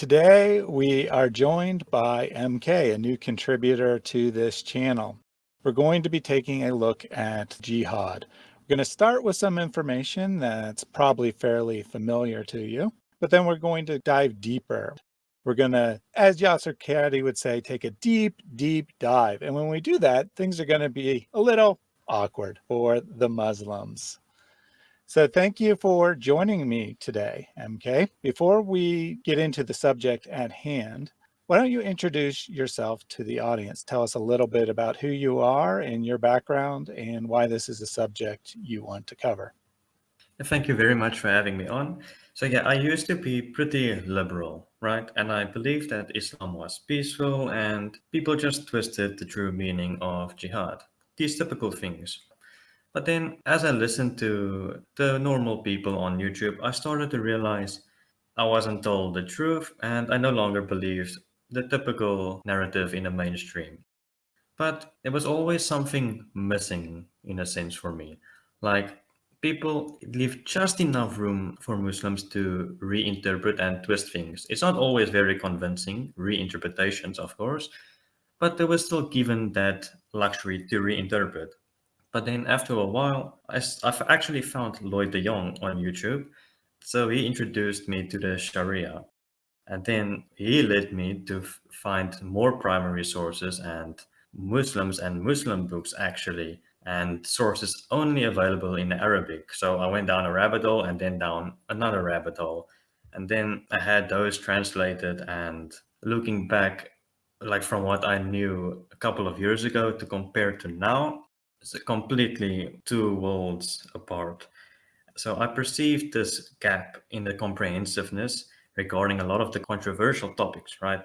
Today we are joined by MK, a new contributor to this channel. We're going to be taking a look at jihad. We're going to start with some information that's probably fairly familiar to you, but then we're going to dive deeper. We're going to, as Yasser Qadhi would say, take a deep, deep dive. And when we do that, things are going to be a little awkward for the Muslims. So thank you for joining me today, MK. Before we get into the subject at hand, why don't you introduce yourself to the audience? Tell us a little bit about who you are and your background and why this is a subject you want to cover. Thank you very much for having me on. So yeah, I used to be pretty liberal, right? And I believed that Islam was peaceful and people just twisted the true meaning of jihad. These typical things. But then as I listened to the normal people on YouTube, I started to realize I wasn't told the truth and I no longer believed the typical narrative in the mainstream. But there was always something missing in a sense for me. Like people leave just enough room for Muslims to reinterpret and twist things. It's not always very convincing, reinterpretations, of course, but they were still given that luxury to reinterpret. But then after a while, I, have actually found Lloyd de Jong on YouTube. So he introduced me to the Sharia. And then he led me to find more primary sources and Muslims and Muslim books actually and sources only available in Arabic. So I went down a rabbit hole and then down another rabbit hole. And then I had those translated and looking back, like from what I knew a couple of years ago to compare to now, it's completely two worlds apart. So I perceived this gap in the comprehensiveness regarding a lot of the controversial topics, right?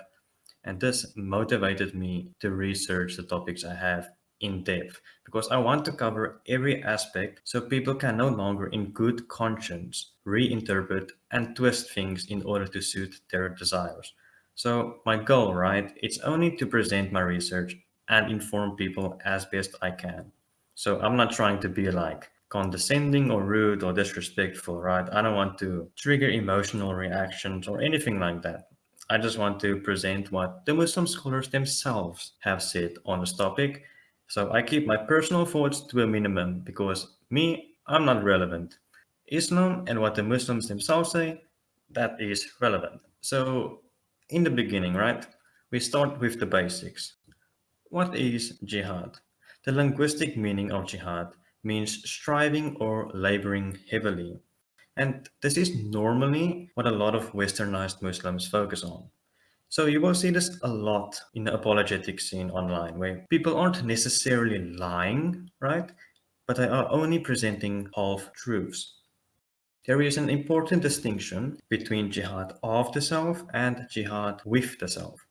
And this motivated me to research the topics I have in depth because I want to cover every aspect so people can no longer in good conscience reinterpret and twist things in order to suit their desires. So my goal, right, it's only to present my research and inform people as best I can. So I'm not trying to be like condescending or rude or disrespectful, right? I don't want to trigger emotional reactions or anything like that. I just want to present what the Muslim scholars themselves have said on this topic so I keep my personal thoughts to a minimum because me, I'm not relevant. Islam and what the Muslims themselves say, that is relevant. So in the beginning, right, we start with the basics. What is jihad? The linguistic meaning of jihad means striving or laboring heavily. And this is normally what a lot of westernized Muslims focus on. So you will see this a lot in the apologetic scene online where people aren't necessarily lying, right? But they are only presenting half truths. There is an important distinction between jihad of the self and jihad with the self.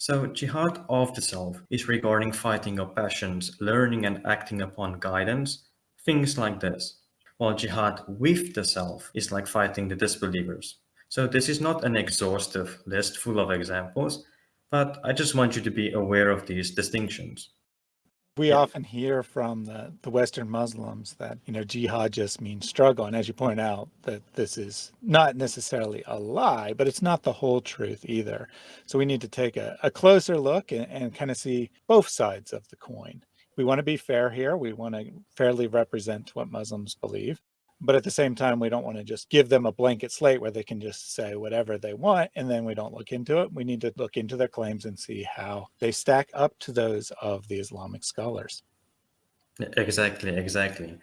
So jihad of the self is regarding fighting your passions, learning and acting upon guidance, things like this. While jihad with the self is like fighting the disbelievers, so this is not an exhaustive list full of examples, but I just want you to be aware of these distinctions. We yeah. often hear from the, the Western Muslims that, you know, jihad just means struggle. And as you point out, that this is not necessarily a lie, but it's not the whole truth either. So we need to take a, a closer look and, and kind of see both sides of the coin. We want to be fair here. We want to fairly represent what Muslims believe but at the same time, we don't want to just give them a blanket slate where they can just say whatever they want, and then we don't look into it. We need to look into their claims and see how they stack up to those of the Islamic scholars. Exactly, exactly.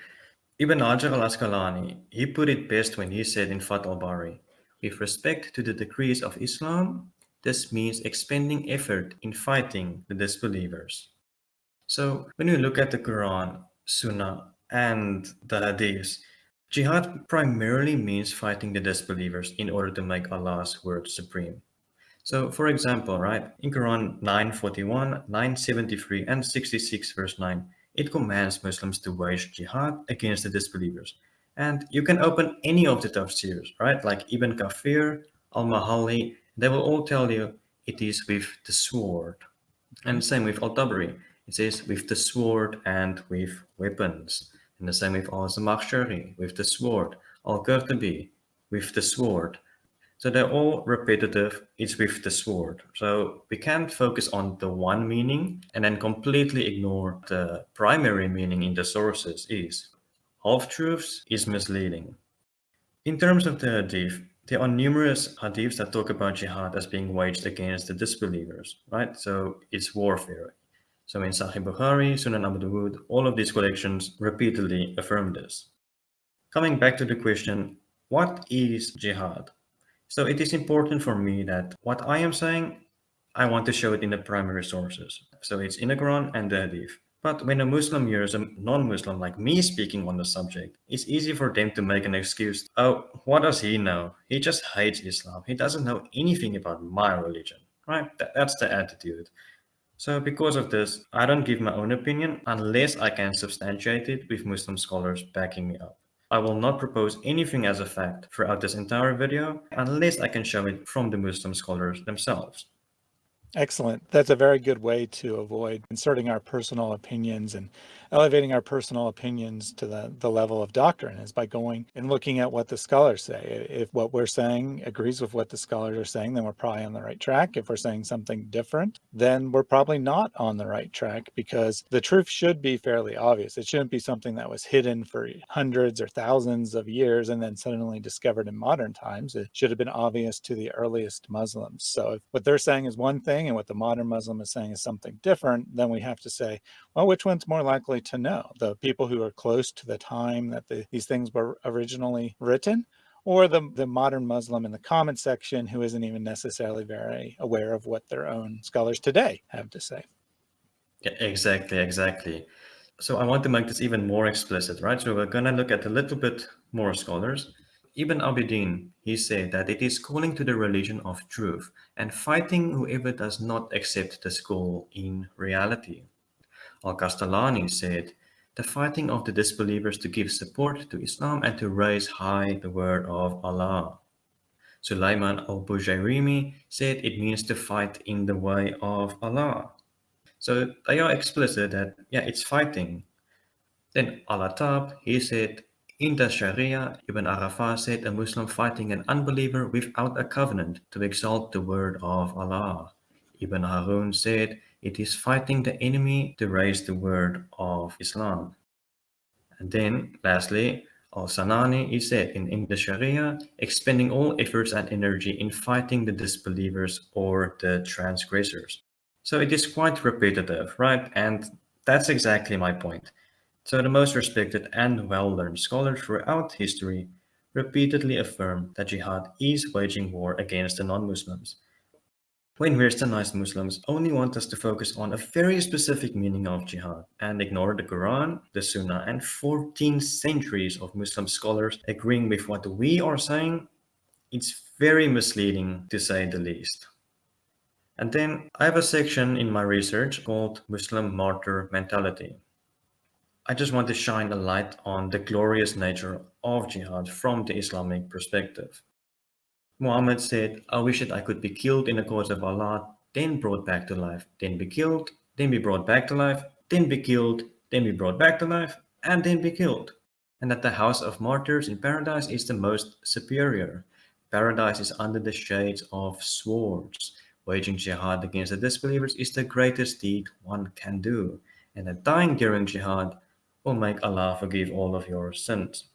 Ibn Hajar al-Asqalani, he put it best when he said in Fath al-Bari, with respect to the decrees of Islam, this means expending effort in fighting the disbelievers. So when we look at the Quran, Sunnah, and the Hadiths, Jihad primarily means fighting the disbelievers in order to make Allah's word supreme. So for example, right, in Quran 941, 973 and 66 verse 9, it commands Muslims to wage jihad against the disbelievers. And you can open any of the tafsirs, right, like Ibn Kathir, Al-Mahalli, they will all tell you it is with the sword. And same with Al-Tabari, it says with the sword and with weapons. And the same with al-Zamakhshari, with the sword, al-Qurtubi, with the sword. So they're all repetitive. It's with the sword. So we can't focus on the one meaning and then completely ignore the primary meaning in the sources is. Half-truths is misleading. In terms of the hadith, there are numerous hadiths that talk about jihad as being waged against the disbelievers, right? So it's warfare. So in Sahih Bukhari, Sunan Abu Dawud, all of these collections repeatedly affirm this. Coming back to the question, what is jihad? So it is important for me that what I am saying, I want to show it in the primary sources. So it's in the Quran and the Hadith. But when a Muslim hears a non-Muslim like me speaking on the subject, it's easy for them to make an excuse. Oh, what does he know? He just hates Islam. He doesn't know anything about my religion, right? That's the attitude. So because of this, I don't give my own opinion unless I can substantiate it with Muslim scholars backing me up. I will not propose anything as a fact throughout this entire video unless I can show it from the Muslim scholars themselves. Excellent. That's a very good way to avoid inserting our personal opinions and elevating our personal opinions to the, the level of doctrine is by going and looking at what the scholars say. If what we're saying agrees with what the scholars are saying, then we're probably on the right track. If we're saying something different, then we're probably not on the right track because the truth should be fairly obvious. It shouldn't be something that was hidden for hundreds or thousands of years and then suddenly discovered in modern times. It should have been obvious to the earliest Muslims. So if what they're saying is one thing and what the modern Muslim is saying is something different, then we have to say, well, which one's more likely to know? The people who are close to the time that the, these things were originally written, or the, the modern Muslim in the comment section who isn't even necessarily very aware of what their own scholars today have to say. Exactly, exactly. So I want to make this even more explicit, right? So we're going to look at a little bit more scholars. Ibn Abidin, he said that it is calling to the religion of truth and fighting whoever does not accept this call in reality. Al-Kastalani said, the fighting of the disbelievers to give support to Islam and to raise high the word of Allah. Sulaiman al-Bujayrimi said it means to fight in the way of Allah. So they are explicit that, yeah, it's fighting. Then Al-Hattab, he said, in the Sharia, Ibn Arafah said a Muslim fighting an unbeliever without a covenant to exalt the word of Allah. Ibn Harun said it is fighting the enemy to raise the word of Islam. And then, lastly, Al-Sanani is said in, in the Sharia, expending all efforts and energy in fighting the disbelievers or the transgressors. So it is quite repetitive, right? And that's exactly my point. So the most respected and well-learned scholars throughout history repeatedly affirm that jihad is waging war against the non-Muslims. When westernized Muslims only want us to focus on a very specific meaning of jihad and ignore the Quran, the Sunnah, and 14 centuries of Muslim scholars agreeing with what we are saying, it's very misleading to say the least. And then I have a section in my research called Muslim Martyr Mentality. I just want to shine a light on the glorious nature of jihad from the Islamic perspective. Muhammad said, I wish that I could be killed in the cause of Allah, then brought back to life, then be killed, then be brought back to life, then be killed, then be brought back to life, and then be killed. And that the house of martyrs in paradise is the most superior. Paradise is under the shades of swords. Waging jihad against the disbelievers is the greatest deed one can do. And that dying during jihad will make Allah forgive all of your sins.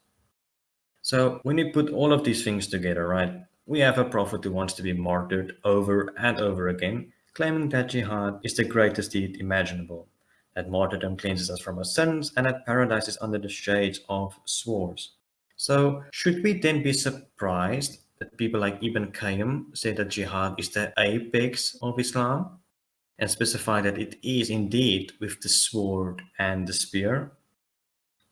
So when you put all of these things together, right, we have a prophet who wants to be martyred over and over again, claiming that jihad is the greatest deed imaginable, that martyrdom cleanses us from our sins, and that paradise is under the shades of swords. So should we then be surprised that people like Ibn Qayyim say that jihad is the apex of Islam and specify that it is indeed with the sword and the spear?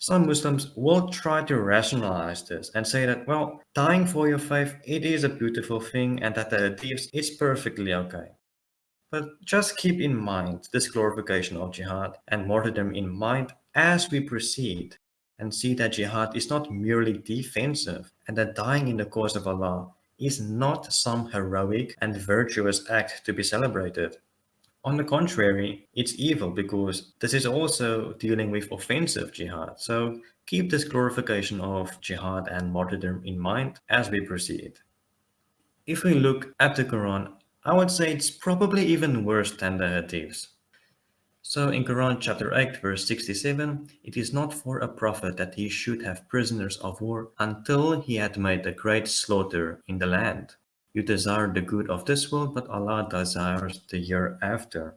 Some Muslims will try to rationalize this and say that, well, dying for your faith, it is a beautiful thing and that the hadiths is perfectly okay. But just keep in mind this glorification of jihad and martyrdom in mind as we proceed and see that jihad is not merely defensive and that dying in the cause of Allah is not some heroic and virtuous act to be celebrated. On the contrary, it's evil because this is also dealing with offensive jihad. So keep this glorification of jihad and martyrdom in mind as we proceed. If we look at the Quran, I would say it's probably even worse than the Hadiths. So in Quran chapter 8 verse 67, it is not for a prophet that he should have prisoners of war until he had made a great slaughter in the land. You desire the good of this world, but Allah desires the year after.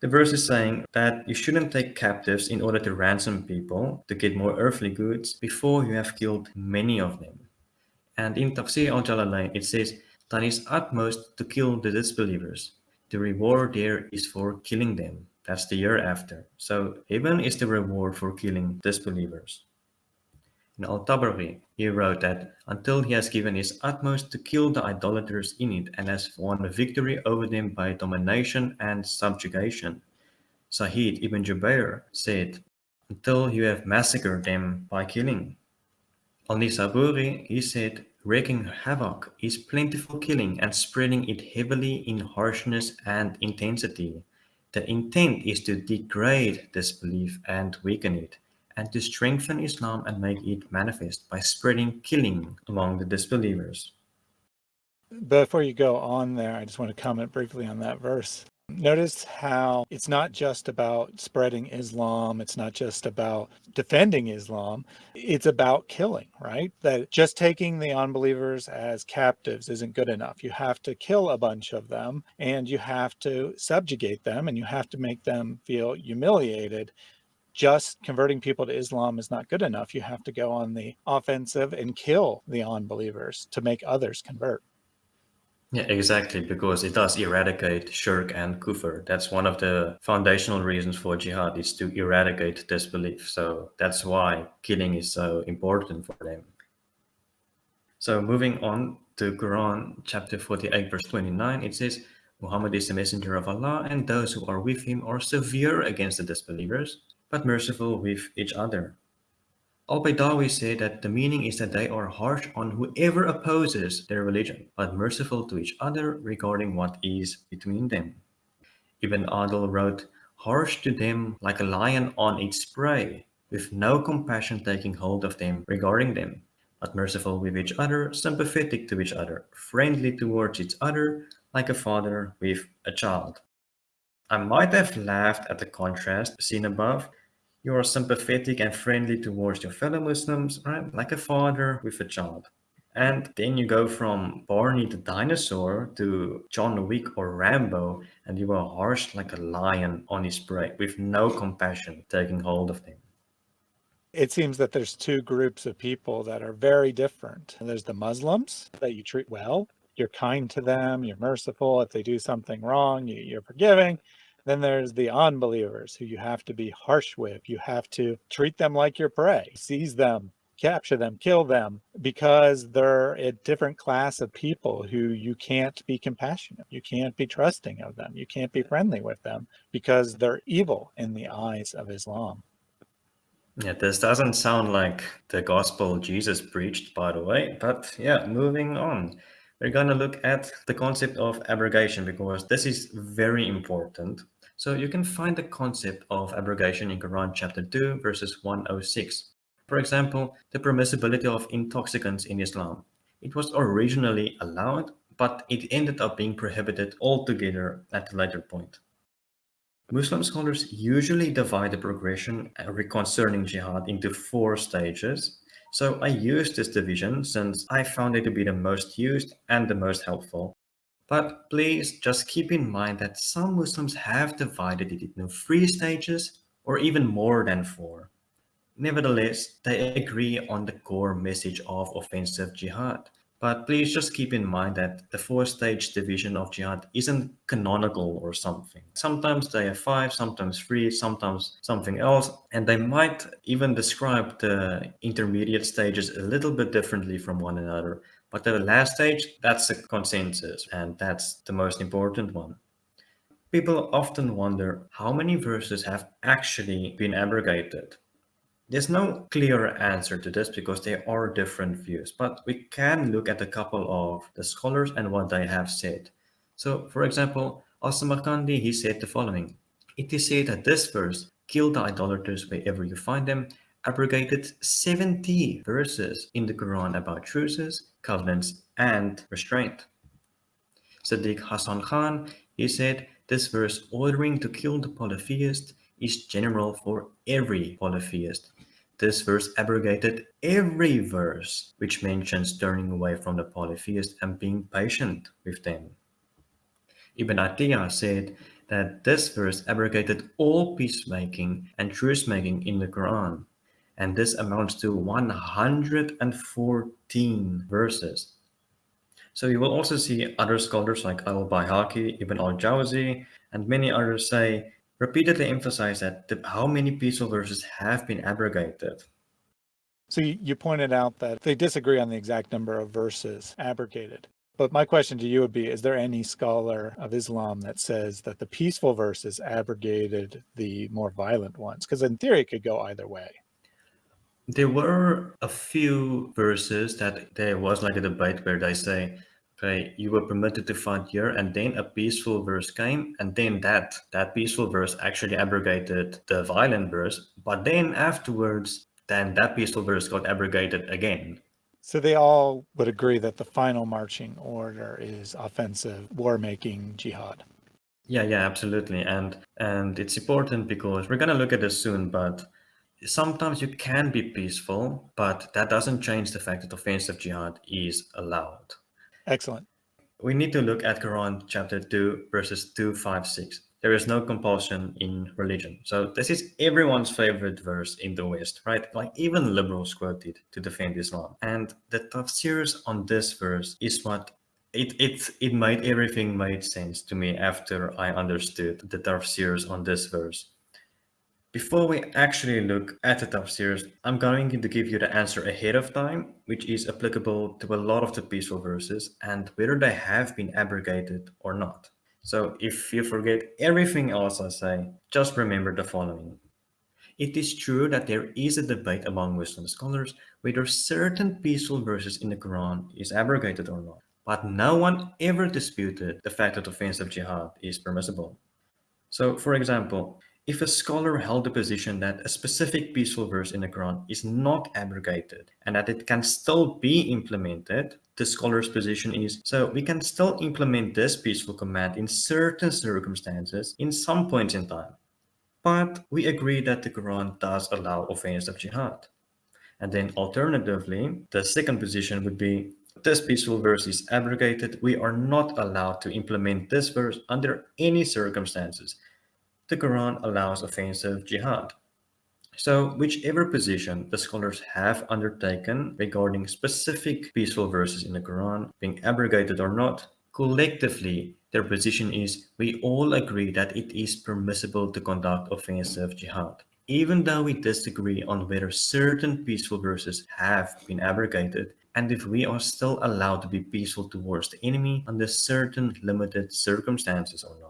The verse is saying that you shouldn't take captives in order to ransom people to get more earthly goods before you have killed many of them. And in Tafsir al-Jalalain it says, done his utmost to kill the disbelievers the reward there is for killing them. That's the year after. So heaven is the reward for killing disbelievers. In Al-Tabari, he wrote that until he has given his utmost to kill the idolaters in it and has won a victory over them by domination and subjugation. Sa'id ibn Jubair said, until you have massacred them by killing. Al-Nisaburi, he said, wreaking havoc is plentiful killing and spreading it heavily in harshness and intensity. The intent is to degrade disbelief and weaken it, and to strengthen Islam and make it manifest by spreading killing among the disbelievers. Before you go on there, I just want to comment briefly on that verse. Notice how it's not just about spreading Islam, it's not just about defending Islam, it's about killing, right? That just taking the unbelievers as captives isn't good enough. You have to kill a bunch of them and you have to subjugate them and you have to make them feel humiliated. Just converting people to Islam is not good enough. You have to go on the offensive and kill the unbelievers to make others convert. Yeah, exactly, because it does eradicate shirk and kufr. That's one of the foundational reasons for jihad is to eradicate disbelief. So that's why killing is so important for them. So moving on to Quran chapter 48 verse 29, it says, Muhammad is the messenger of Allah and those who are with him are severe against the disbelievers, but merciful with each other. Al-Baydawi said that the meaning is that they are harsh on whoever opposes their religion, but merciful to each other regarding what is between them. Ibn Adil wrote, harsh to them like a lion on its prey, with no compassion taking hold of them regarding them, but merciful with each other, sympathetic to each other, friendly towards each other, like a father with a child. I might have laughed at the contrast seen above, you are sympathetic and friendly towards your fellow Muslims, right? Like a father with a child. And then you go from Barney the dinosaur to John Wick or Rambo, and you are harsh like a lion on his prey with no compassion taking hold of them. It seems that there's two groups of people that are very different. There's the Muslims that you treat well. You're kind to them, you're merciful. If they do something wrong, you, are forgiving. Then there's the unbelievers who you have to be harsh with. You have to treat them like your prey, seize them, capture them, kill them, because they're a different class of people who you can't be compassionate. You can't be trusting of them. You can't be friendly with them because they're evil in the eyes of Islam. Yeah, this doesn't sound like the gospel Jesus preached, by the way, but yeah, moving on. We're going to look at the concept of abrogation because this is very important. So you can find the concept of abrogation in Quran chapter 2 verses 106. For example, the permissibility of intoxicants in Islam. It was originally allowed, but it ended up being prohibited altogether at a later point. Muslim scholars usually divide the progression uh, concerning jihad into four stages. So I use this division since I found it to be the most used and the most helpful. But please just keep in mind that some Muslims have divided it into three stages or even more than four. Nevertheless, they agree on the core message of offensive jihad. But please just keep in mind that the four-stage division of jihad isn't canonical or something. Sometimes they have five, sometimes three, sometimes something else, and they might even describe the intermediate stages a little bit differently from one another. But at the last stage, that's the consensus, and that's the most important one. People often wonder how many verses have actually been abrogated. There's no clear answer to this because there are different views, but we can look at a couple of the scholars and what they have said. So, for example, Al-Samarkandi, he said the following. It is said that this verse, kill the idolaters wherever you find them, abrogated 70 verses in the Quran about truces, covenants, and restraint. Sadiq Hassan Khan, he said, this verse ordering to kill the polytheist is general for every polytheist. This verse abrogated every verse which mentions turning away from the polytheist and being patient with them. Ibn Atiyah said that this verse abrogated all peacemaking and truce-making in the Quran, and this amounts to 114 verses. So you will also see other scholars like al-Bayhaqi, Ibn al-Jawzi, and many others say, repeatedly emphasize that the, how many peaceful verses have been abrogated. So you, you pointed out that they disagree on the exact number of verses abrogated. But my question to you would be, is there any scholar of Islam that says that the peaceful verses abrogated the more violent ones? Because in theory, it could go either way. There were a few verses that there was like a debate where they say, okay, you were permitted to fight here, and then a peaceful verse came, and then that that peaceful verse actually abrogated the violent verse. But then afterwards, then that peaceful verse got abrogated again. So they all would agree that the final marching order is offensive, war-making jihad. Yeah, yeah, absolutely. And and it's important because we're gonna look at this soon, but sometimes you can be peaceful, but that doesn't change the fact that offensive jihad is allowed. Excellent. We need to look at Quran chapter 2, verses 2, 5, 6. There is no compulsion in religion. So this is everyone's favorite verse in the West, right? Like even liberals quote it to defend Islam. And the tafsirs on this verse is what it it it made everything made sense to me after I understood the tafsirs on this verse. Before we actually look at the top tafsirs, I'm going to give you the answer ahead of time, which is applicable to a lot of the peaceful verses and whether they have been abrogated or not. So if you forget everything else I say, just remember the following. It is true that there is a debate among Muslim scholars whether certain peaceful verses in the Quran is abrogated or not, but no one ever disputed the fact that offensive jihad is permissible. So, for example, if a scholar held the position that a specific peaceful verse in the Quran is not abrogated and that it can still be implemented, the scholar's position is, so we can still implement this peaceful command in certain circumstances in some points in time. But we agree that the Quran does allow offense of jihad. And then alternatively, the second position would be, this peaceful verse is abrogated. We are not allowed to implement this verse under any circumstances the Quran allows offensive jihad. So whichever position the scholars have undertaken regarding specific peaceful verses in the Quran being abrogated or not, collectively their position is we all agree that it is permissible to conduct offensive jihad. Even though we disagree on whether certain peaceful verses have been abrogated and if we are still allowed to be peaceful towards the enemy under certain limited circumstances or not.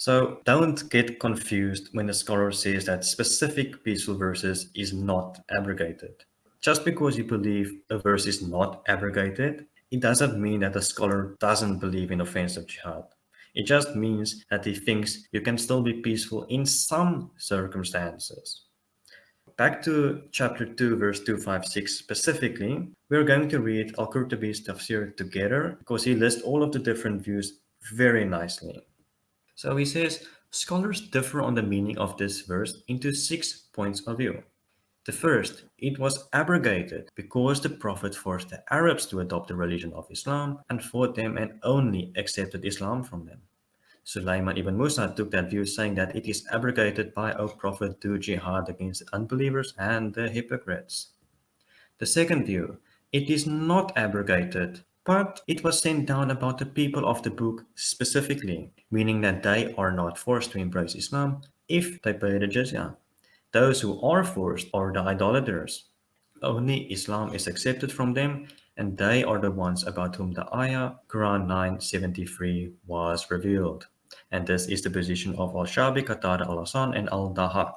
So don't get confused when a scholar says that specific peaceful verses is not abrogated. Just because you believe a verse is not abrogated, it doesn't mean that the scholar doesn't believe in offensive jihad. It just means that he thinks you can still be peaceful in some circumstances. Back to chapter 2, verse 256 specifically, we're going to read Al-Qurtubi's tafsir together because he lists all of the different views very nicely. So he says, scholars differ on the meaning of this verse into six points of view. The first, it was abrogated because the Prophet forced the Arabs to adopt the religion of Islam and fought them and only accepted Islam from them. Sulaiman ibn Musa took that view saying that it is abrogated by O Prophet do jihad against unbelievers and the hypocrites. The second view, it is not abrogated but it was sent down about the people of the book specifically, meaning that they are not forced to embrace Islam if they pay the jizya. Those who are forced are the idolaters. Only Islam is accepted from them and they are the ones about whom the ayah Quran 973 was revealed. And this is the position of Al-Shabi, Qatada al-Hasan and Al-Dahak.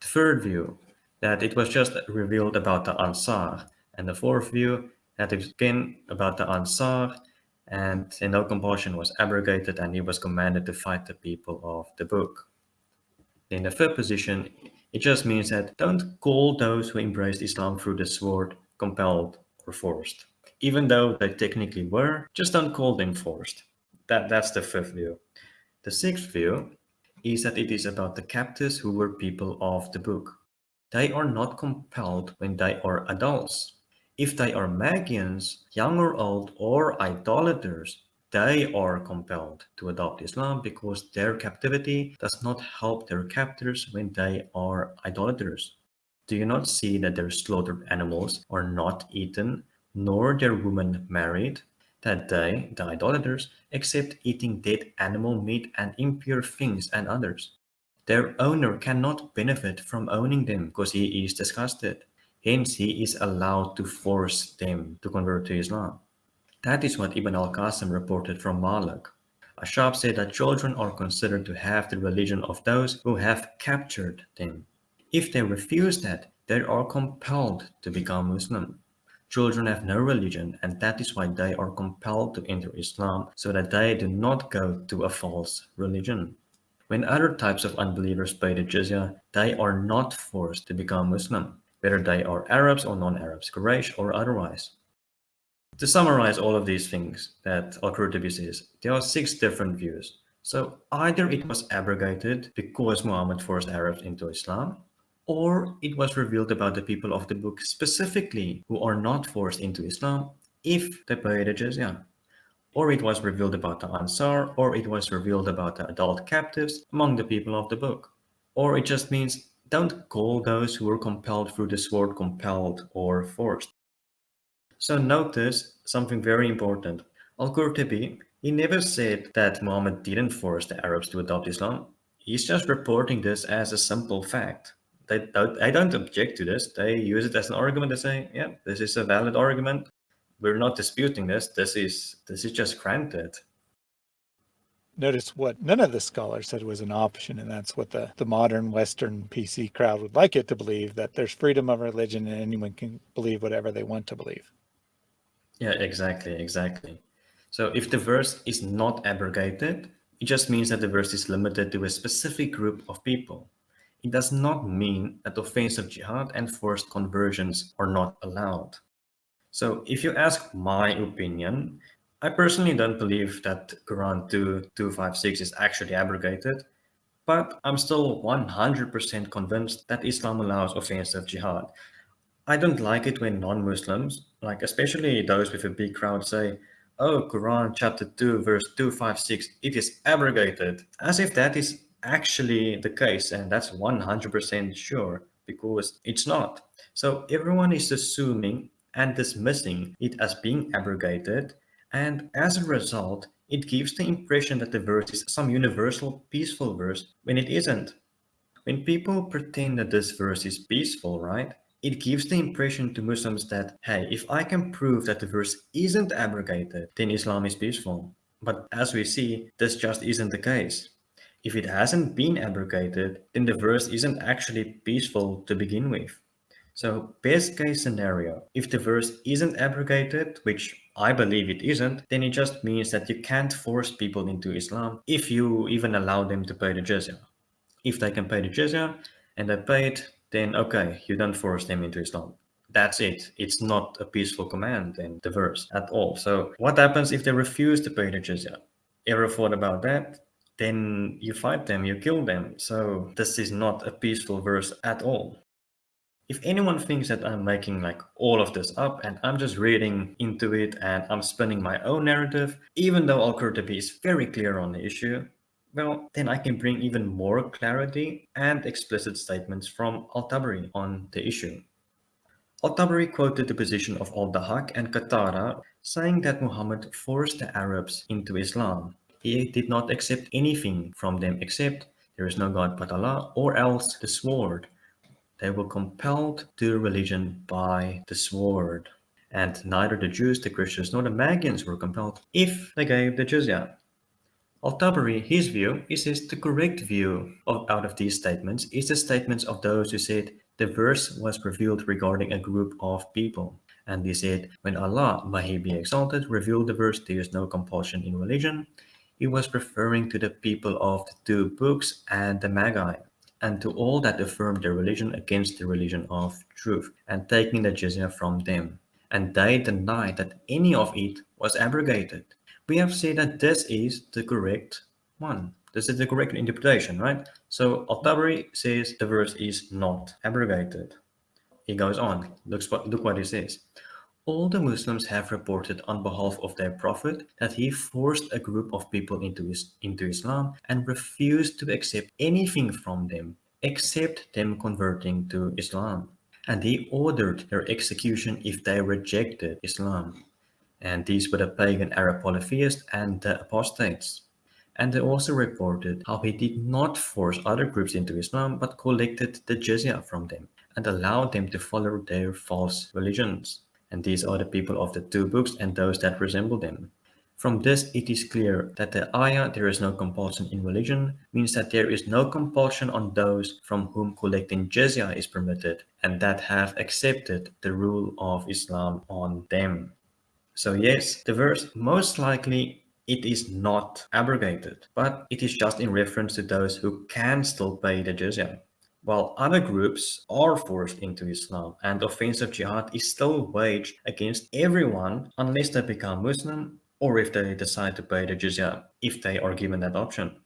The third view, that it was just revealed about the Ansar. And the fourth view, that again about the Ansar, and no compulsion was abrogated and he was commanded to fight the people of the book. In the third position, it just means that don't call those who embraced Islam through the sword compelled or forced. even though they technically were, just don't call them forced. That, that's the fifth view. The sixth view is that it is about the captives who were people of the book. They are not compelled when they are adults. If they are Magians, young or old, or idolaters, they are compelled to adopt Islam because their captivity does not help their captors when they are idolaters. Do you not see that their slaughtered animals are not eaten, nor their women married? That they, the idolaters, accept eating dead animal meat and impure things and others. Their owner cannot benefit from owning them because he is disgusted. Hence, he is allowed to force them to convert to Islam. That is what Ibn al-Qasim reported from Malik. Ashab said that children are considered to have the religion of those who have captured them. If they refuse that, they are compelled to become Muslim. Children have no religion and that is why they are compelled to enter Islam so that they do not go to a false religion. When other types of unbelievers pay the jizya, they are not forced to become Muslim, whether they are Arabs or non-Arabs, Quraysh or otherwise. To summarize all of these things that Al-Qurtubi says, there are six different views. So either it was abrogated because Muhammad forced Arabs into Islam, or it was revealed about the people of the book specifically who are not forced into Islam if they pay the jizya. Or it was revealed about the Ansar, or it was revealed about the adult captives among the people of the book. Or it just means don't call those who were compelled through the sword compelled or forced. So notice something very important. Al-Qurtubi, he never said that Muhammad didn't force the Arabs to adopt Islam. He's just reporting this as a simple fact. They don't, I don't object to this. They use it as an argument. They say, yeah, this is a valid argument. We're not disputing this. This is this is just granted. Notice what none of the scholars said was an option, and that's what the, the modern Western PC crowd would like it to believe, that there's freedom of religion and anyone can believe whatever they want to believe. Yeah, exactly, exactly. So if the verse is not abrogated, it just means that the verse is limited to a specific group of people. It does not mean that offensive jihad and forced conversions are not allowed. So if you ask my opinion, I personally don't believe that Quran 2256 is actually abrogated, but I'm still 100% convinced that Islam allows offensive jihad. I don't like it when non-Muslims, like especially those with a big crowd say, oh, Quran chapter 2, verse 256, it is abrogated, as if that is actually the case, and that's 100% sure, because it's not. So everyone is assuming and dismissing it as being abrogated, and as a result, it gives the impression that the verse is some universal peaceful verse when it isn't. When people pretend that this verse is peaceful, right? it gives the impression to Muslims that, hey, if I can prove that the verse isn't abrogated, then Islam is peaceful. But as we see, this just isn't the case. If it hasn't been abrogated, then the verse isn't actually peaceful to begin with. So best case scenario, if the verse isn't abrogated, which I believe it isn't, then it just means that you can't force people into Islam if you even allow them to pay the jizya. If they can pay the jizya and they pay it, then okay, you don't force them into Islam. That's it. It's not a peaceful command in the verse at all. So what happens if they refuse to pay the jizya? Ever thought about that? Then you fight them, you kill them. So this is not a peaceful verse at all. If anyone thinks that I'm making like all of this up and I'm just reading into it and I'm spinning my own narrative, even though Al-Qurtubi is very clear on the issue, well, then I can bring even more clarity and explicit statements from Al-Tabari on the issue. Al-Tabari quoted the position of Al-Dahak and Qatada, saying that Muhammad forced the Arabs into Islam. He did not accept anything from them except there is no God but Allah or else the sword. They were compelled to religion by the sword. And neither the Jews, the Christians, nor the Magians were compelled if they gave the jizya. Al-Tabari, his view, is says the correct view of, out of these statements is the statements of those who said the verse was revealed regarding a group of people. And they said, when Allah, may he be exalted, revealed the verse, there is no compulsion in religion, he was referring to the people of the two books and the Magi, and to all that affirm their religion against the religion of truth, and taking the jizya from them. and they deny that any of it was abrogated. We have said that this is the correct one. This is the correct interpretation, right? So Al-Tabari says the verse is not abrogated. He goes on, looks what, look what he says. All the Muslims have reported on behalf of their Prophet that he forced a group of people into, his, into Islam and refused to accept anything from them except them converting to Islam. And he ordered their execution if they rejected Islam. And these were the pagan Arab polytheists and the apostates. And they also reported how he did not force other groups into Islam but collected the jizya from them and allowed them to follow their false religions and these are the people of the two books and those that resemble them. From this, it is clear that the ayah, there is no compulsion in religion, means that there is no compulsion on those from whom collecting jizya is permitted and that have accepted the rule of Islam on them. So yes, the verse most likely it is not abrogated, but it is just in reference to those who can still pay the jizya while other groups are forced into Islam and offensive jihad is still waged against everyone unless they become Muslim or if they decide to pay the jizya if they are given that option.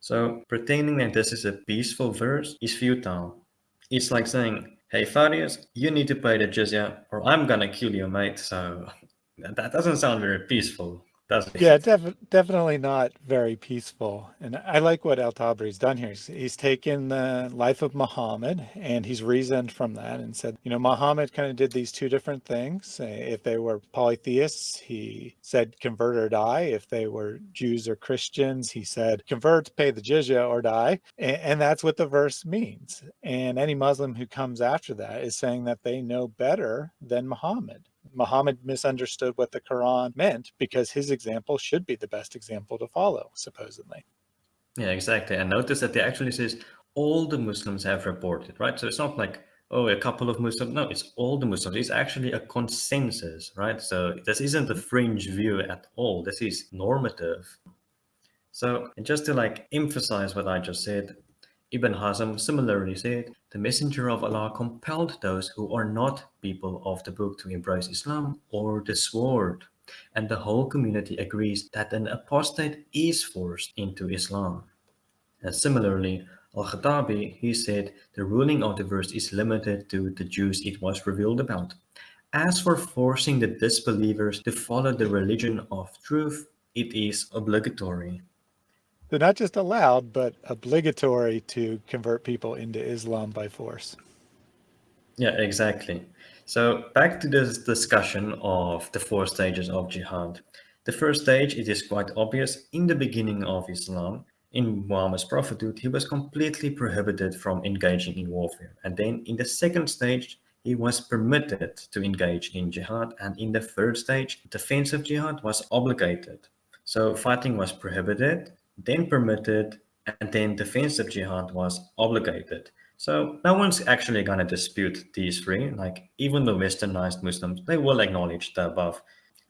So pretending that this is a peaceful verse is futile. It's like saying, hey Farius, you need to pay the jizya or I'm gonna kill you mate. So that doesn't sound very peaceful doesn't Yeah, def definitely not very peaceful. And I like what Al-Tabari's done here. He's, he's, taken the life of Muhammad and he's reasoned from that and said, you know, Muhammad kind of did these two different things. Eh, if they were polytheists, he said convert or die. If they were Jews or Christians, he said convert, pay the jizya or die. And, and that's what the verse means. And any Muslim who comes after that is saying that they know better than Muhammad. Muhammad misunderstood what the Quran meant because his example should be the best example to follow, supposedly. Yeah, exactly. And notice that they actually says all the Muslims have reported, right? So it's not like, oh, a couple of Muslims. No, it's all the Muslims. It's actually a consensus, right? So this isn't a fringe view at all. This is normative. So just to like emphasize what I just said, Ibn Hazm similarly said, the Messenger of Allah compelled those who are not people of the book to embrace Islam or the sword. And the whole community agrees that an apostate is forced into Islam. And similarly, Al-Khattabi, he said, the ruling of the verse is limited to the Jews it was revealed about. As for forcing the disbelievers to follow the religion of truth, it is obligatory. They're not just allowed, but obligatory to convert people into Islam by force. Yeah, exactly. So back to this discussion of the four stages of jihad. The first stage, it is quite obvious, in the beginning of Islam, in Muhammad's prophethood, he was completely prohibited from engaging in warfare. And then in the second stage, he was permitted to engage in jihad. And in the third stage, defensive jihad was obligated. So fighting was prohibited then permitted, and then defensive jihad was obligated. So no one's actually going to dispute these three, like even the westernized Muslims, they will acknowledge the above.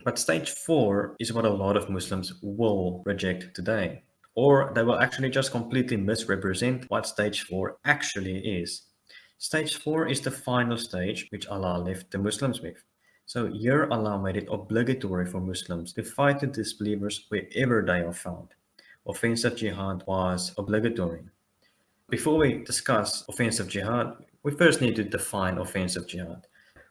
But stage four is what a lot of Muslims will reject today. Or they will actually just completely misrepresent what stage four actually is. Stage four is the final stage which Allah left the Muslims with. So here Allah made it obligatory for Muslims to fight the disbelievers wherever they are found offensive jihad was obligatory. Before we discuss offensive jihad, we first need to define offensive jihad.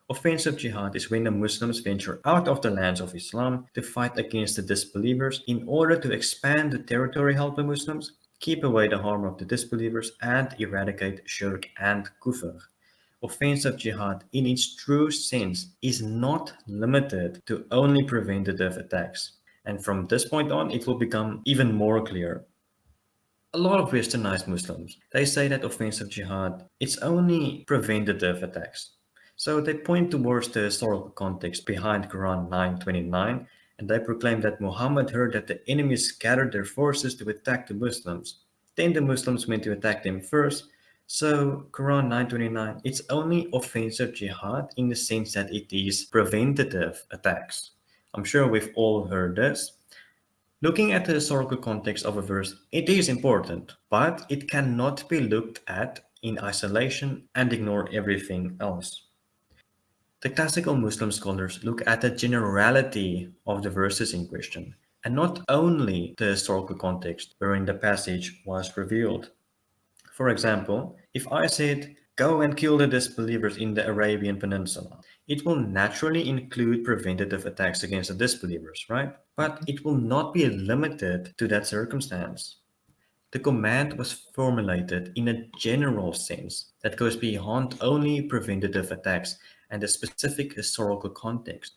Offensive jihad is when the Muslims venture out of the lands of Islam to fight against the disbelievers in order to expand the territory held by Muslims, keep away the harm of the disbelievers, and eradicate shirk and kufr. Offensive jihad, in its true sense, is not limited to only preventative attacks. And from this point on, it will become even more clear. A lot of westernized Muslims, they say that offensive jihad, it's only preventative attacks. So they point towards the historical context behind Quran 929 and they proclaim that Muhammad heard that the enemies scattered their forces to attack the Muslims. Then the Muslims went to attack them first. So Quran 929, it's only offensive jihad in the sense that it is preventative attacks. I'm sure we've all heard this. Looking at the historical context of a verse, it is important, but it cannot be looked at in isolation and ignore everything else. The classical Muslim scholars look at the generality of the verses in question, and not only the historical context wherein the passage was revealed. For example, if I said, go and kill the disbelievers in the Arabian Peninsula, it will naturally include preventative attacks against the disbelievers, right? But mm-hmm. it will not be limited to that circumstance. The command was formulated in a general sense that goes beyond only preventative attacks and a specific historical context.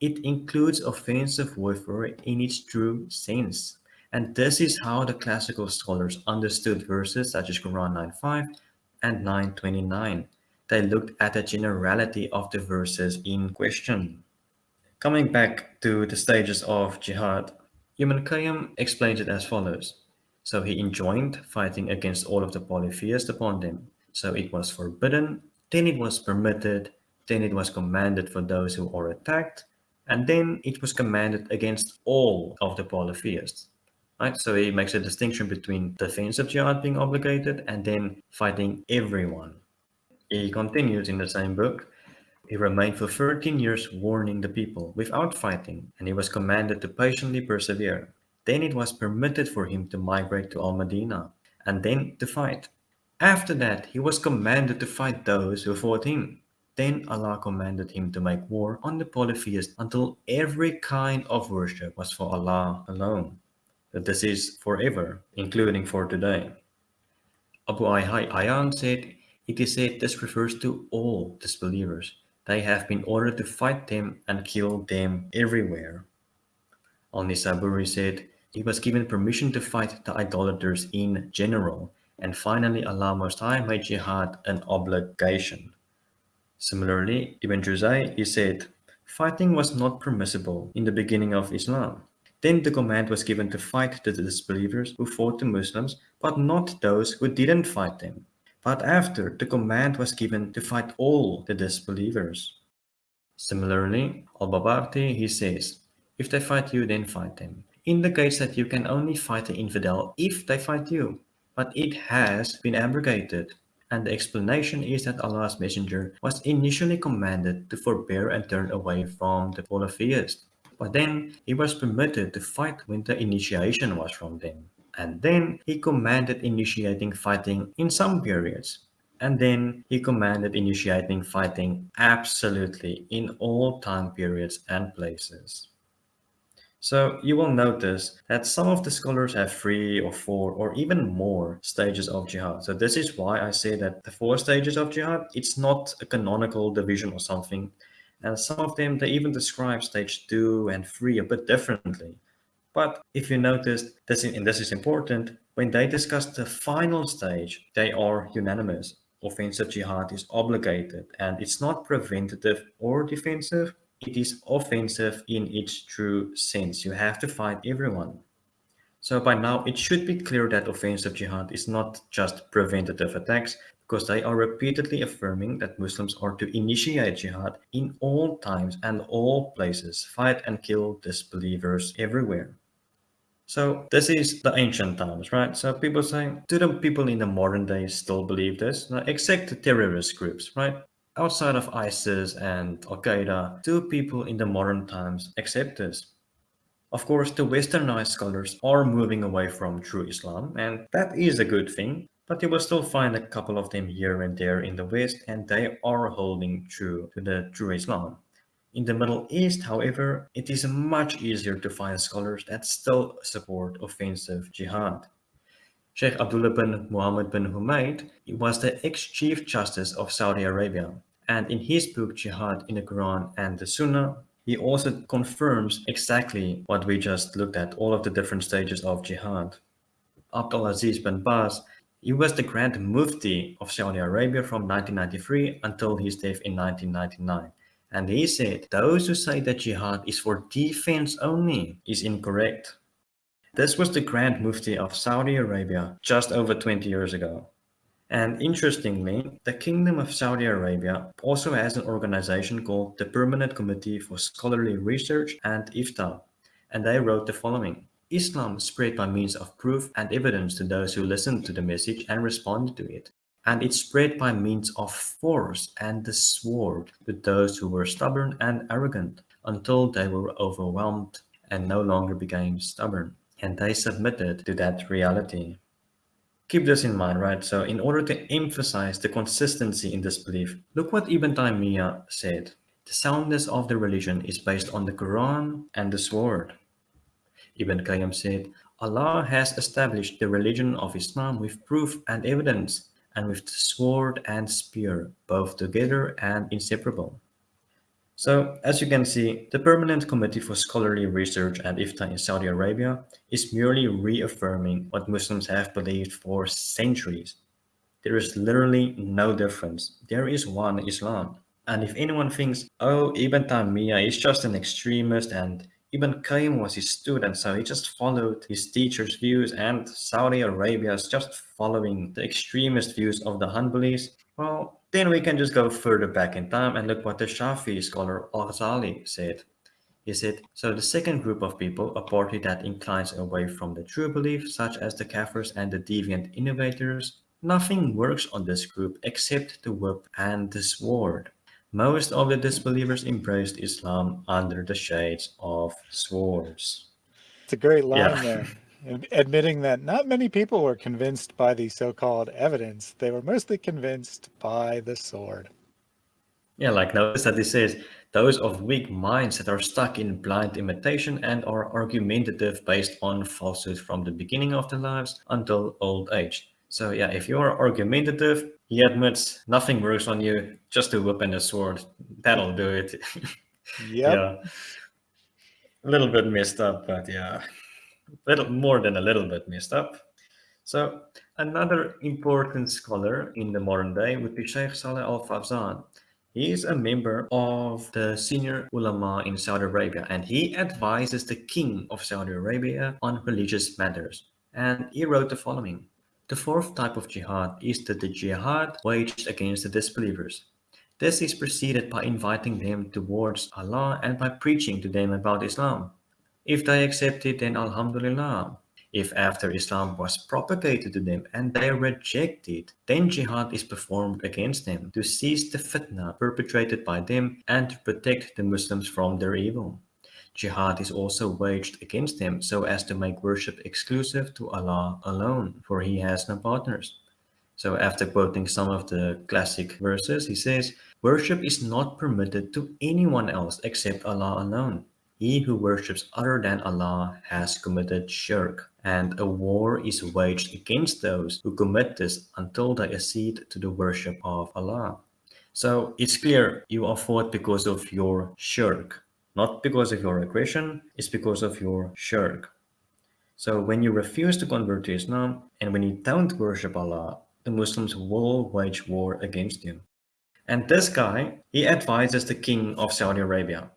It includes offensive warfare in its true sense. And this is how the classical scholars understood verses such as Quran 9.5 and 9.29. They looked at the generality of the verses in question. Coming back to the stages of jihad, Ibn Qayyim explains it as follows. So he enjoined fighting against all of the polytheists upon them. So it was forbidden, then it was permitted, then it was commanded for those who are attacked, and then it was commanded against all of the polytheists. Right? So he makes a distinction between defensive jihad being obligated and then fighting everyone. He continues in the same book. He remained for 13 years warning the people without fighting, and he was commanded to patiently persevere. Then it was permitted for him to migrate to Al-Madinah, and then to fight. After that, he was commanded to fight those who fought him. Then Allah commanded him to make war on the polytheists until every kind of worship was for Allah alone. But this is forever, including for today. Abu Hayyan said, it is said this refers to all disbelievers. They have been ordered to fight them and kill them everywhere. Al-Nisaburi said, he was given permission to fight the idolaters in general, and finally Allah Most High made jihad an obligation. Similarly, Ibn Juzay, he said, fighting was not permissible in the beginning of Islam. Then the command was given to fight the disbelievers who fought the Muslims, but not those who didn't fight them. But after, the command was given to fight all the disbelievers. Similarly, Al-Babarti, he says, if they fight you, then fight them. Indicates that you can only fight the infidel if they fight you. But it has been abrogated and the explanation is that Allah's messenger was initially commanded to forbear and turn away from the polytheists. But then he was permitted to fight when the initiation was from them. And then he commanded initiating fighting in some periods. And then he commanded initiating fighting absolutely in all time periods and places. So you will notice that some of the scholars have three or four or even more stages of jihad. So this is why I say that the four stages of jihad, it's not a canonical division or something. And some of them, they even describe stage two and three a bit differently. But if you notice, this and this is important, when they discuss the final stage, they are unanimous. Offensive jihad is obligated and it's not preventative or defensive, it is offensive in its true sense. You have to fight everyone. So by now, it should be clear that offensive jihad is not just preventative attacks, because they are repeatedly affirming that Muslims are to initiate jihad in all times and all places, fight and kill disbelievers everywhere. So this is the ancient times, right? So people saying, do the people in the modern days still believe this? Now, except the terrorist groups, right? Outside of ISIS and Al-Qaeda, do people in the modern times accept this? Of course, the westernized scholars are moving away from true Islam, and that is a good thing, but you will still find a couple of them here and there in the West, and they are holding true to the true Islam. In the Middle East, however, it is much easier to find scholars that still support offensive jihad. Sheikh Abdullah bin Muhammad bin Humaid was the ex-chief justice of Saudi Arabia. And in his book Jihad in the Quran and the Sunnah, he also confirms exactly what we just looked at, all of the different stages of jihad. Abdulaziz bin Baz, he was the Grand Mufti of Saudi Arabia from 1993 until his death in 1999. And he said, those who say that jihad is for defense only is incorrect. This was the Grand Mufti of Saudi Arabia just over 20 years ago. And interestingly, the Kingdom of Saudi Arabia also has an organization called the Permanent Committee for Scholarly Research and IFTA. And they wrote the following. Islam spread by means of proof and evidence to those who listened to the message and responded to it. And it spread by means of force and the sword to those who were stubborn and arrogant until they were overwhelmed and no longer became stubborn and they submitted to that reality. Keep this in mind, right? So in order to emphasize the consistency in this belief, look what Ibn Taymiyyah said. The soundness of the religion is based on the Quran and the sword. Ibn Qayyim said, Allah has established the religion of Islam with proof and evidence, and with the sword and spear, both together and inseparable. So, as you can see, the Permanent Committee for Scholarly Research at IFTA in Saudi Arabia is merely reaffirming what Muslims have believed for centuries. There is literally no difference. There is one Islam. And if anyone thinks, oh, Ibn Taymiyyah is just an extremist and Ibn Qayyim was his student, so he just followed his teacher's views and Saudi Arabia is just following the extremist views of the Hanbalis, well, then we can just go further back in time and look what the Shafi scholar Al-Ghazali said. He said, so the second group of people, a party that inclines away from the true belief, such as the Kafirs and the deviant innovators, nothing works on this group except the whip and the sword. Most of the disbelievers embraced Islam under the shades of swords. It's a great line yeah. there. Admitting that not many people were convinced by the so-called evidence. They were mostly convinced by the sword. Yeah, like notice that he says, those of weak minds that are stuck in blind imitation and are argumentative based on falsehood from the beginning of their lives until old age. So yeah, if you're argumentative, he admits nothing works on you, just a whip and a sword. That'll do it. Yep. yeah. A little bit messed up, but yeah, a little more than a little bit messed up. So another important scholar in the modern day would be Sheikh Saleh Al-Fawzan. He is a member of the senior ulama in Saudi Arabia and he advises the king of Saudi Arabia on religious matters. And he wrote the following. The fourth type of jihad is the, the jihad waged against the disbelievers. This is preceded by inviting them towards Allah and by preaching to them about Islam. If they accept it, then Alhamdulillah. If after Islam was propagated to them and they reject it, then jihad is performed against them to seize the fitna perpetrated by them and to protect the Muslims from their evil. Jihad is also waged against them so as to make worship exclusive to Allah alone, for He has no partners. So after quoting some of the classic verses, he says, Worship is not permitted to anyone else except Allah alone. He who worships other than Allah has committed shirk, and a war is waged against those who commit this until they accede to the worship of Allah. So it's clear you are fought because of your shirk, not because of your aggression, it's because of your shirk. So when you refuse to convert to Islam and when you don't worship Allah, the Muslims will wage war against you. And this guy, he advises the king of Saudi Arabia.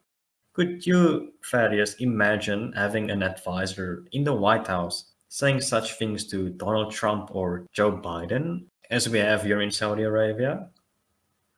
Could you, Thaddeus, imagine having an advisor in the White House saying such things to Donald Trump or Joe Biden as we have here in Saudi Arabia?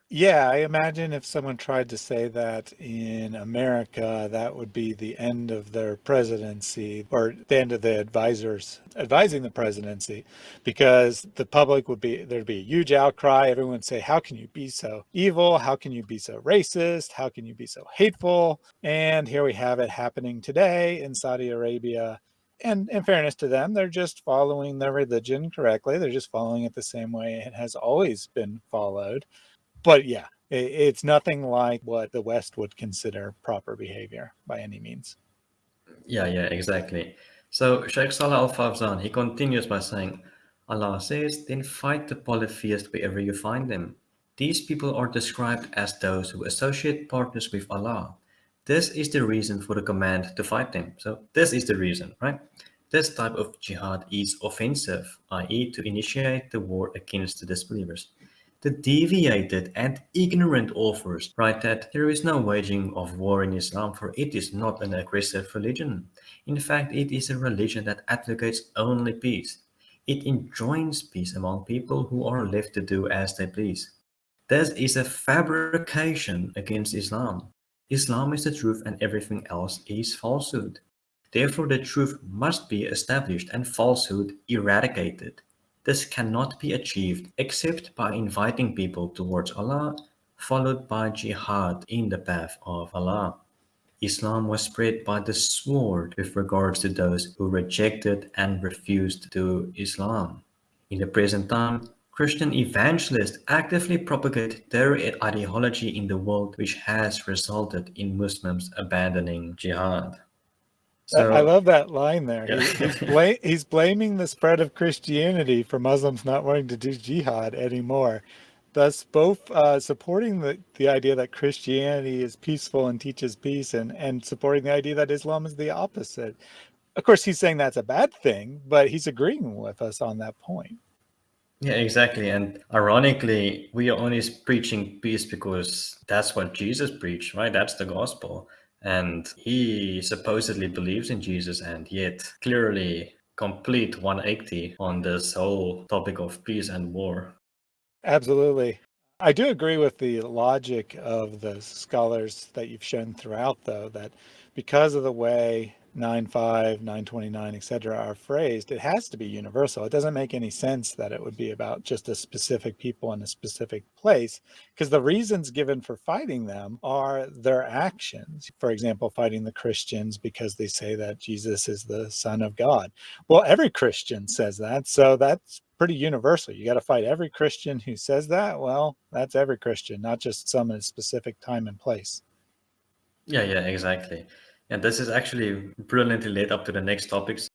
Yeah, I imagine if someone tried to say that in America, that would be the end of their presidency or the end of the advisors advising the presidency because the public would be, there'd be a huge outcry. Everyone would say, how can you be so evil? How can you be so racist? How can you be so hateful? And here we have it happening today in Saudi Arabia. And in fairness to them, they're just following their religion correctly. They're just following it the same way it has always been followed but yeah, it, it's nothing like what the West would consider proper behavior by any means. Yeah, yeah, exactly. So Sheikh Saleh Al-Fawzan, he continues by saying, Allah says, then fight the polytheists wherever you find them. These people are described as those who associate partners with Allah. This is the reason for the command to fight them. So this is the reason, right? This type of jihad is offensive, i.e. to initiate the war against the disbelievers. The deviated and ignorant authors write that there is no waging of war in Islam for it is not an aggressive religion. In fact, it is a religion that advocates only peace. It enjoins peace among people who are left to do as they please. This is a fabrication against Islam. Islam is the truth and everything else is falsehood. Therefore, the truth must be established and falsehood eradicated. This cannot be achieved except by inviting people towards Allah, followed by jihad in the path of Allah. Islam was spread by the sword with regards to those who rejected and refused to Islam. In the present time, Christian evangelists actively propagate their ideology in the world which has resulted in Muslims abandoning jihad. So, I love that line there. Yeah. he's, bla he's blaming the spread of Christianity for Muslims not wanting to do jihad anymore thus both uh, supporting the, the idea that Christianity is peaceful and teaches peace and, and supporting the idea that Islam is the opposite. Of course, he's saying that's a bad thing, but he's agreeing with us on that point. Yeah, exactly. And ironically, we are only preaching peace because that's what Jesus preached, right? That's the gospel. And he supposedly believes in Jesus and yet clearly complete 180 on this whole topic of peace and war. Absolutely. I do agree with the logic of the scholars that you've shown throughout, though, that because of the way 9.5, 929, et cetera, are phrased, it has to be universal. It doesn't make any sense that it would be about just a specific people in a specific place, because the reasons given for fighting them are their actions. For example, fighting the Christians because they say that Jesus is the son of God. Well, every Christian says that, so that's pretty universal. You got to fight every Christian who says that. Well, that's every Christian, not just some in a specific time and place. Yeah, yeah, exactly. And this is actually brilliantly led up to the next topics.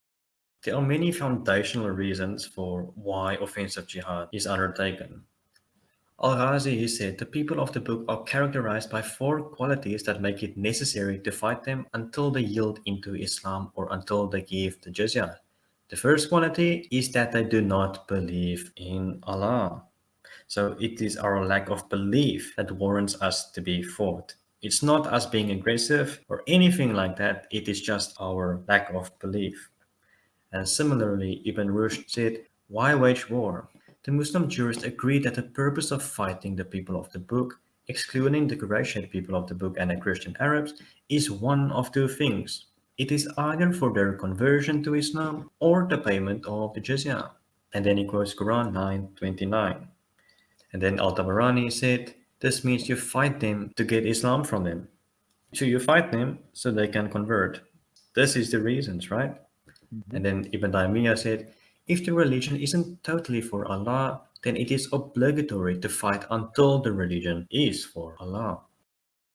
There are many foundational reasons for why offensive jihad is undertaken. Al-Ghazi, he said, the people of the book are characterized by four qualities that make it necessary to fight them until they yield into Islam or until they give the jizya. The first quality is that they do not believe in Allah. So it is our lack of belief that warrants us to be fought. It's not us being aggressive or anything like that. It is just our lack of belief. And similarly, Ibn Rushd said, why wage war? The Muslim jurists agree that the purpose of fighting the people of the book, excluding the Quraysh people of the book and the Christian Arabs, is one of two things. It is either for their conversion to Islam or the payment of the jizya. And then he quotes Quran 9.29. And then Al-Tabarani said, this means you fight them to get Islam from them. So you fight them so they can convert. This is the reasons, right? Mm -hmm. And then Ibn Taymiyyah said, if the religion isn't totally for Allah, then it is obligatory to fight until the religion is for Allah.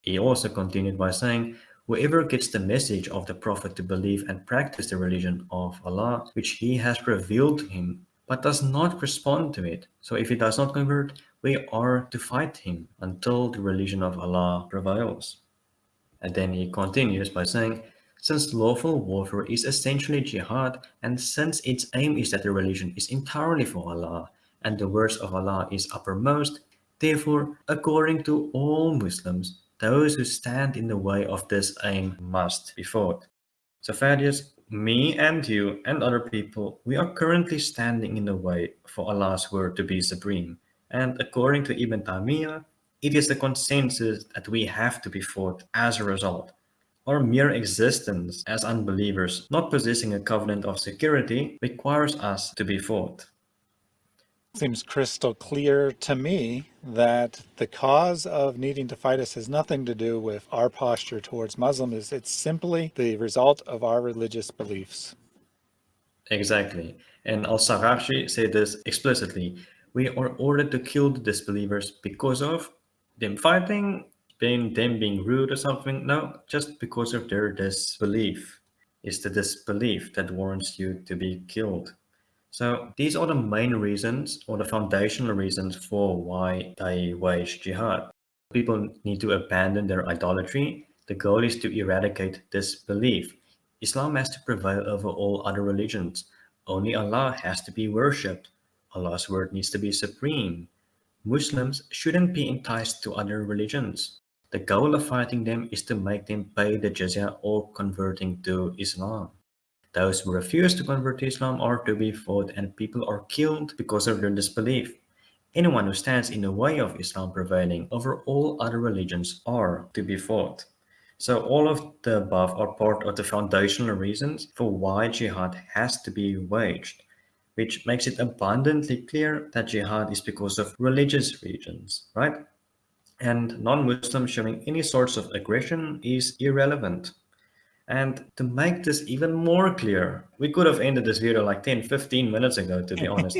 He also continued by saying, whoever gets the message of the Prophet to believe and practice the religion of Allah, which he has revealed to him, but does not respond to it. So if he does not convert, we are to fight him until the religion of Allah prevails. And then he continues by saying, since lawful warfare is essentially jihad, and since its aim is that the religion is entirely for Allah, and the words of Allah is uppermost, therefore, according to all Muslims, those who stand in the way of this aim must be fought. So Thaddeus, me and you and other people, we are currently standing in the way for Allah's word to be supreme. And according to Ibn Taymiyyah, it is the consensus that we have to be fought as a result. Our mere existence as unbelievers, not possessing a covenant of security, requires us to be fought. Seems crystal clear to me that the cause of needing to fight us has nothing to do with our posture towards Muslims. It's simply the result of our religious beliefs. Exactly. And Al-Sarakhsi said this explicitly we are ordered to kill the disbelievers because of them fighting, being them being rude or something. No, just because of their disbelief. It's the disbelief that warrants you to be killed. So these are the main reasons or the foundational reasons for why they wage jihad. People need to abandon their idolatry. The goal is to eradicate disbelief. Islam has to prevail over all other religions. Only Allah has to be worshipped. Allah's word needs to be supreme. Muslims shouldn't be enticed to other religions. The goal of fighting them is to make them pay the jizya or converting to Islam. Those who refuse to convert to Islam are to be fought and people are killed because of their disbelief. Anyone who stands in the way of Islam prevailing over all other religions are to be fought. So all of the above are part of the foundational reasons for why jihad has to be waged. Which makes it abundantly clear that jihad is because of religious reasons, right? And non-Muslims showing any sorts of aggression is irrelevant. And to make this even more clear, we could have ended this video like 10, 15 minutes ago, to be honest.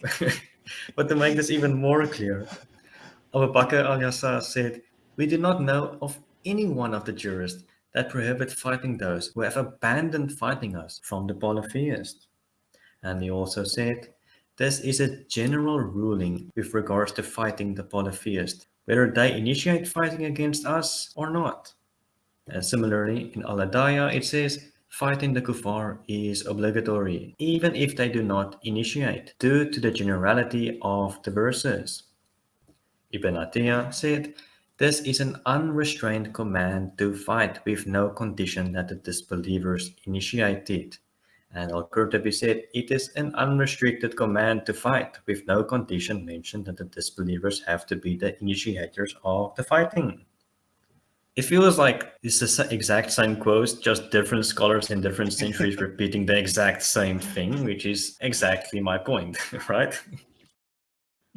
but to make this even more clear, Abu Bakr al-Jassas said, we do not know of any one of the jurists that prohibit fighting those who have abandoned fighting us from the polytheists. And he also said, this is a general ruling with regards to fighting the polytheists, whether they initiate fighting against us or not. And similarly, in Al-Hidayah, it says, fighting the kuffar is obligatory, even if they do not initiate, due to the generality of the verses. Ibn Atiyah said, this is an unrestrained command to fight with no condition that the disbelievers initiate it. And Al-Qurtubi said, it is an unrestricted command to fight with no condition mentioned that the disbelievers have to be the initiators of the fighting. It feels like it's the exact same quote, just different scholars in different centuries repeating the exact same thing, which is exactly my point, right?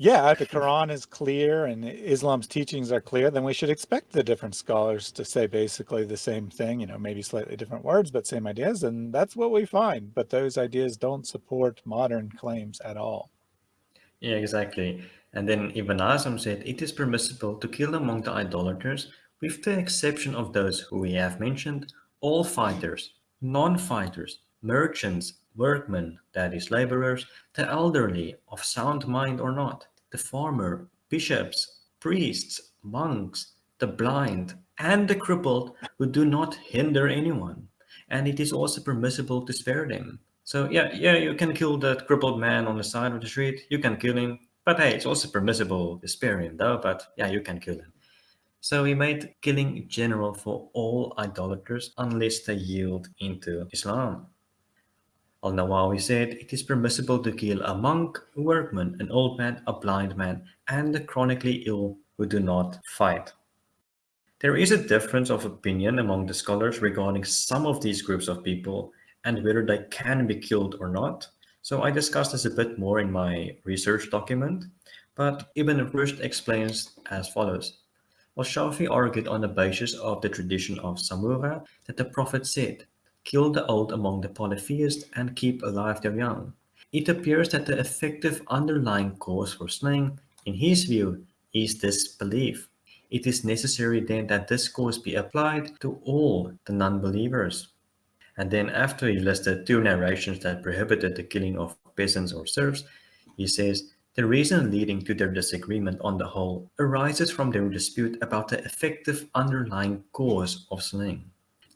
Yeah, if the Quran is clear and Islam's teachings are clear, then we should expect the different scholars to say basically the same thing, you know, maybe slightly different words, but same ideas. And that's what we find. But those ideas don't support modern claims at all. Yeah, exactly. And then Ibn Hazm said, it is permissible to kill among the idolaters, with the exception of those who we have mentioned, all fighters, non-fighters, merchants, workmen, that is laborers, the elderly, of sound mind or not, the farmer, bishops, priests, monks, the blind, and the crippled who do not hinder anyone. And it is also permissible to spare them. So yeah, yeah, you can kill that crippled man on the side of the street. You can kill him. But hey, it's also permissible to spare him though. But yeah, you can kill him. So he made killing general for all idolaters unless they yield into Islam. Al-Nawawi said it is permissible to kill a monk, a workman, an old man, a blind man, and the chronically ill who do not fight. There is a difference of opinion among the scholars regarding some of these groups of people and whether they can be killed or not. So I discussed this a bit more in my research document, but Ibn Rushd explains as follows. Well, Shafi argued on the basis of the tradition of Samura that the Prophet said, kill the old among the polytheists and keep alive their young. It appears that the effective underlying cause for slaying, in his view, is this belief. It is necessary then that this cause be applied to all the non-believers. And then after he listed two narrations that prohibited the killing of peasants or serfs, he says, the reason leading to their disagreement on the whole arises from their dispute about the effective underlying cause of slaying.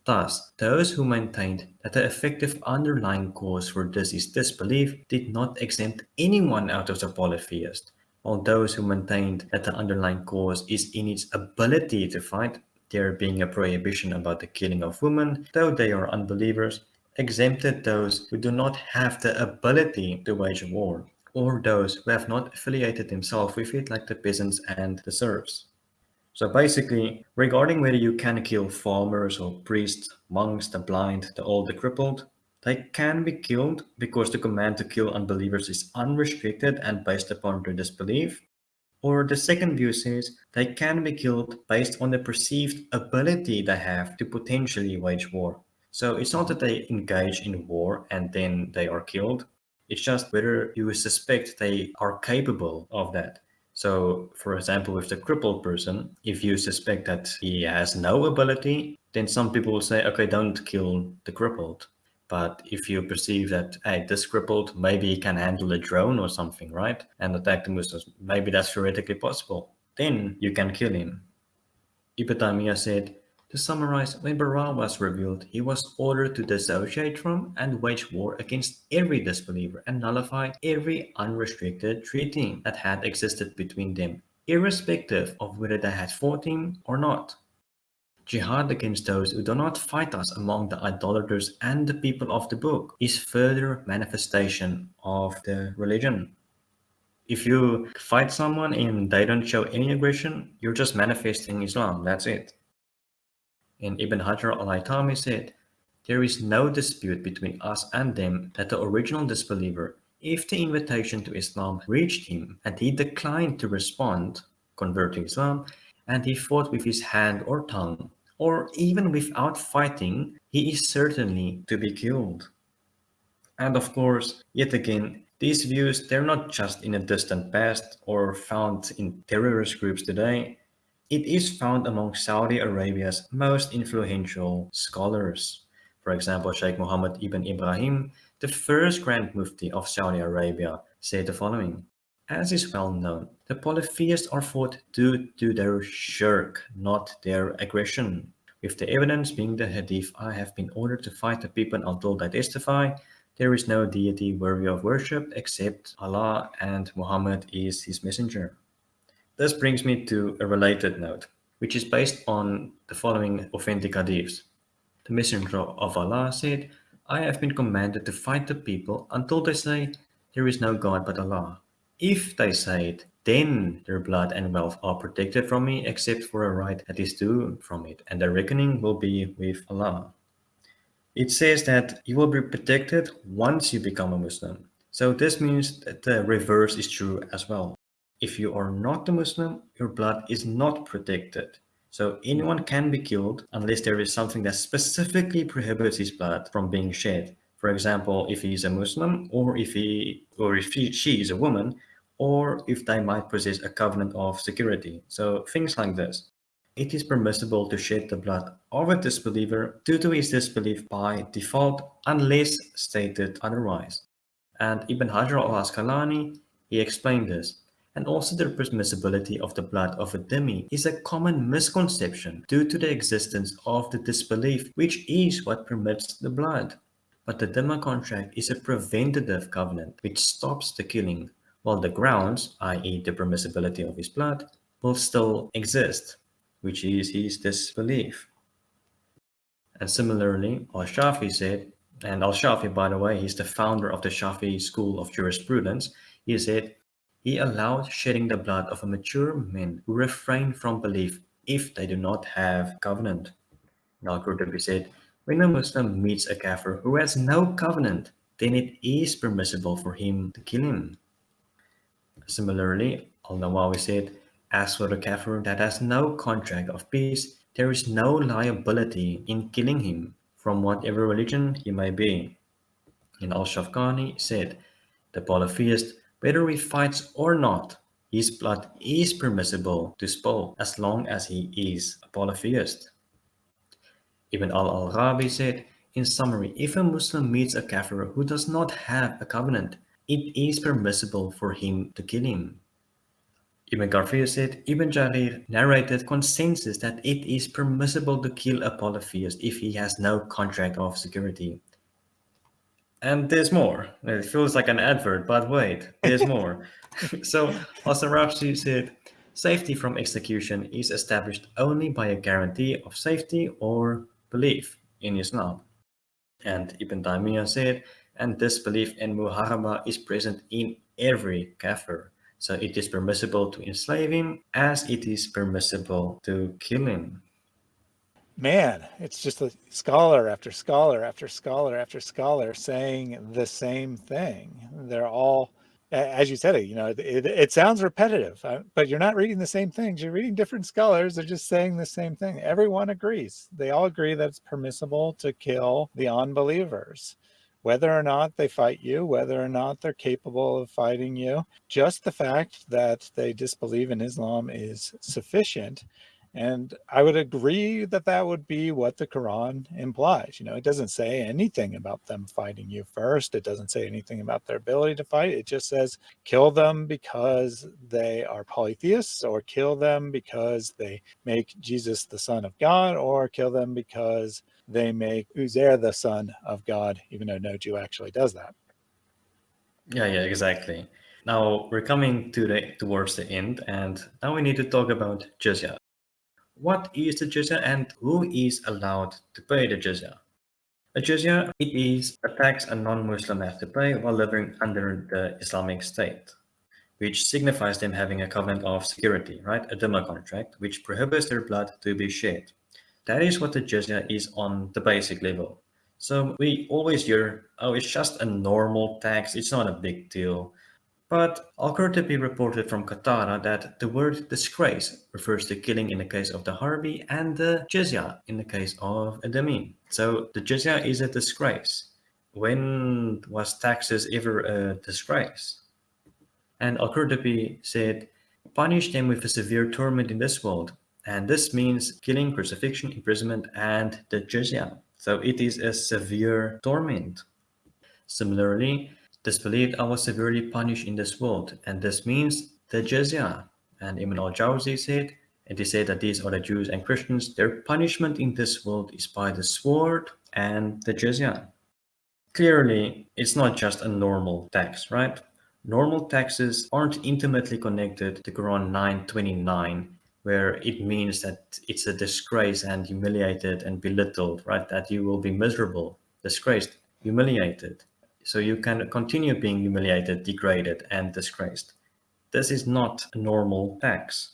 Thus, those who maintained that the effective underlying cause for this is disbelief did not exempt anyone out of the polytheist, while those who maintained that the underlying cause is in its ability to fight, there being a prohibition about the killing of women, though they are unbelievers, exempted those who do not have the ability to wage war, or those who have not affiliated themselves with it like the peasants and the serfs. So basically, regarding whether you can kill farmers or priests, monks, the blind, the old, the crippled, they can be killed because the command to kill unbelievers is unrestricted and based upon their disbelief. Or the second view says they can be killed based on the perceived ability they have to potentially wage war. So it's not that they engage in war and then they are killed. It's just whether you suspect they are capable of that. So for example, with the crippled person, if you suspect that he has no ability, then some people will say, okay, don't kill the crippled. But if you perceive that, hey, this crippled, maybe he can handle a drone or something, right? And attack the Muslims, maybe that's theoretically possible. Then you can kill him. Ibn said, to summarize, when Bara was revealed, he was ordered to dissociate from and wage war against every disbeliever and nullify every unrestricted treaty that had existed between them, irrespective of whether they had fought him or not. Jihad against those who do not fight us among the idolaters and the people of the book is further manifestation of the religion. If you fight someone and they don't show any aggression, you're just manifesting Islam, that's it. And Ibn Hajar al-Haytami said, There is no dispute between us and them that the original disbeliever, if the invitation to Islam reached him and he declined to respond, convert to Islam, and he fought with his hand or tongue, or even without fighting, he is certainly to be killed. And of course, yet again, these views, they're not just in a distant past or found in terrorist groups today. It is found among Saudi Arabia's most influential scholars. For example, Sheikh Mohammed ibn Ibrahim, the first Grand Mufti of Saudi Arabia, said the following. As is well known, the polytheists are fought due to their shirk, not their aggression. With the evidence being the hadith, I have been ordered to fight the people until they testify there is no deity worthy of worship except Allah and Muhammad is his messenger. This brings me to a related note, which is based on the following authentic hadiths. The messenger of Allah said, I have been commanded to fight the people until they say, there is no God but Allah. If they say it, then their blood and wealth are protected from me except for a right that is due from it, and the reckoning will be with Allah. It says that you will be protected once you become a Muslim. So this means that the reverse is true as well. If you are not a Muslim, your blood is not protected. So anyone can be killed unless there is something that specifically prohibits his blood from being shed. For example, if he is a Muslim or if he or if he, she is a woman or if they might possess a covenant of security. So things like this it is permissible to shed the blood of a disbeliever due to his disbelief by default unless stated otherwise. And Ibn Hajar al-Asqalani, he explained this. And also the permissibility of the blood of a dhimmi is a common misconception due to the existence of the disbelief, which is what permits the blood. But the dhimma contract is a preventative covenant which stops the killing, while the grounds, i.e. the permissibility of his blood, will still exist which is his disbelief. And similarly, Al-Shafi said, and Al-Shafi, by the way, he's the founder of the Shafi school of jurisprudence, he said, he allowed shedding the blood of a mature man who refrain from belief if they do not have covenant. Al-Qurtubi said, when a Muslim meets a kafir who has no covenant, then it is permissible for him to kill him. Similarly, Al-Nawawi said, as for the kafir that has no contract of peace, there is no liability in killing him from whatever religion he may be. And Al-Shawkani said, the polytheist, whether he fights or not, his blood is permissible to spill as long as he is a polytheist. Ibn al-Arabi said, in summary, if a Muslim meets a kafir who does not have a covenant, it is permissible for him to kill him. Ibn Kathir said, Ibn Jarir narrated consensus that it is permissible to kill a polytheist if he has no contract of security. And there's more. It feels like an advert, but wait, there's more. so Al-Sarakhsi said, safety from execution is established only by a guarantee of safety or belief in Islam. And Ibn Taymiyyah said, and this belief in Muharaba is present in every kafir. So it is permissible to enslave him as it is permissible to kill him. Man, it's just a scholar after scholar after scholar after scholar saying the same thing. They're all, as you said it, you know, it, it sounds repetitive, uh, but you're not reading the same things. You're reading different scholars. They're just saying the same thing. Everyone agrees. They all agree that it's permissible to kill the unbelievers whether or not they fight you, whether or not they're capable of fighting you. Just the fact that they disbelieve in Islam is sufficient. And I would agree that that would be what the Quran implies. You know, it doesn't say anything about them fighting you first. It doesn't say anything about their ability to fight. It just says kill them because they are polytheists or kill them because they make Jesus the son of God or kill them because they make Uzair the son of God, even though no Jew actually does that. Yeah, yeah, exactly. Now we're coming to the towards the end, and now we need to talk about jizya. What is the jizya and who is allowed to pay the jizya? A jizya, it is a tax a non-Muslim has to pay while living under the Islamic State, which signifies them having a covenant of security, right? A dhimma contract, which prohibits their blood to be shed. That is what the jizya is on the basic level. So we always hear, oh, it's just a normal tax, it's not a big deal. But Al-Qurtubi reported from Qatada that the word disgrace refers to killing in the case of the Harbi and the jizya in the case of a Dhimmi. So the jizya is a disgrace. When was taxes ever a disgrace? And Al-Qurtubi said, punish them with a severe torment in this world. And this means killing, crucifixion, imprisonment, and the jizya. So it is a severe torment. Similarly, disbelieved I was severely punished in this world, and this means the jizya. And Ibn al-Jawzi said, and he said that these are the Jews and Christians, their punishment in this world is by the sword and the jizya. Clearly, it's not just a normal tax, right? Normal taxes aren't intimately connected to Quran 929, where it means that it's a disgrace and humiliated and belittled, right? That you will be miserable, disgraced, humiliated. So you can continue being humiliated, degraded, and disgraced. This is not a normal tax.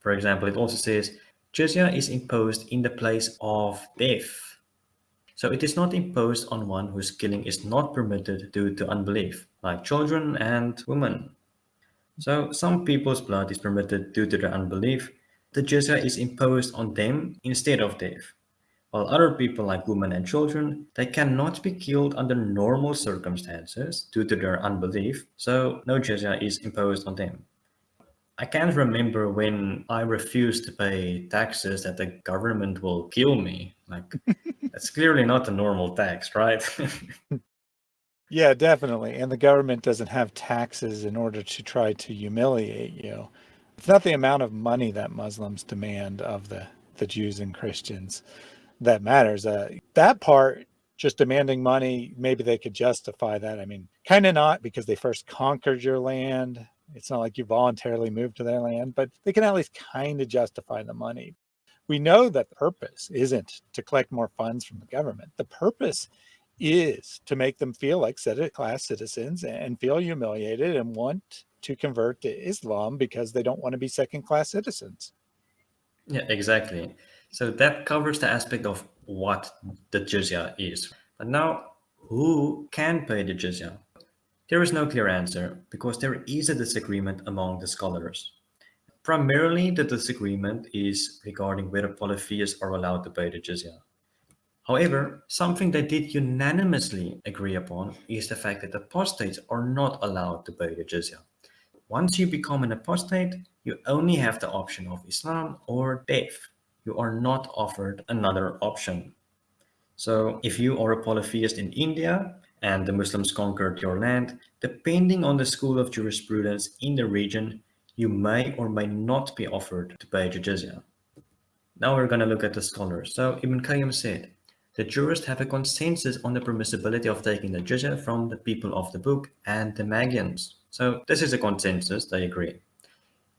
For example, it also says jizya is imposed in the place of death. So it is not imposed on one whose killing is not permitted due to unbelief, like children and women. So some people's blood is permitted due to their unbelief. The jizya is imposed on them instead of death while other people like women and children, they cannot be killed under normal circumstances due to their unbelief, so no jizya is imposed on them. I can't remember when I refused to pay taxes that the government will kill me. Like, that's clearly not a normal tax, right? yeah, definitely. And the government doesn't have taxes in order to try to humiliate you. It's not the amount of money that Muslims demand of the, the Jews and Christians that matters. Uh, that part, just demanding money, maybe they could justify that. I mean, kind of not because they first conquered your land. It's not like you voluntarily moved to their land, but they can at least kind of justify the money. We know that the purpose isn't to collect more funds from the government. The purpose is to make them feel like second class citizens and feel humiliated and want to convert to Islam because they don't want to be second class citizens. Yeah, exactly. So that covers the aspect of what the jizya is. But now, who can pay the jizya? There is no clear answer because there is a disagreement among the scholars. Primarily, the disagreement is regarding whether polytheists are allowed to pay the jizya. However, something they did unanimously agree upon is the fact that apostates are not allowed to pay the jizya. Once you become an apostate, you only have the option of Islam or death you are not offered another option. So if you are a polytheist in India and the Muslims conquered your land, depending on the school of jurisprudence in the region, you may or may not be offered to pay jizya. Now we're going to look at the scholars. So Ibn Qayyim said, the jurists have a consensus on the permissibility of taking the jizya from the people of the book and the Magians. So this is a consensus, they agree.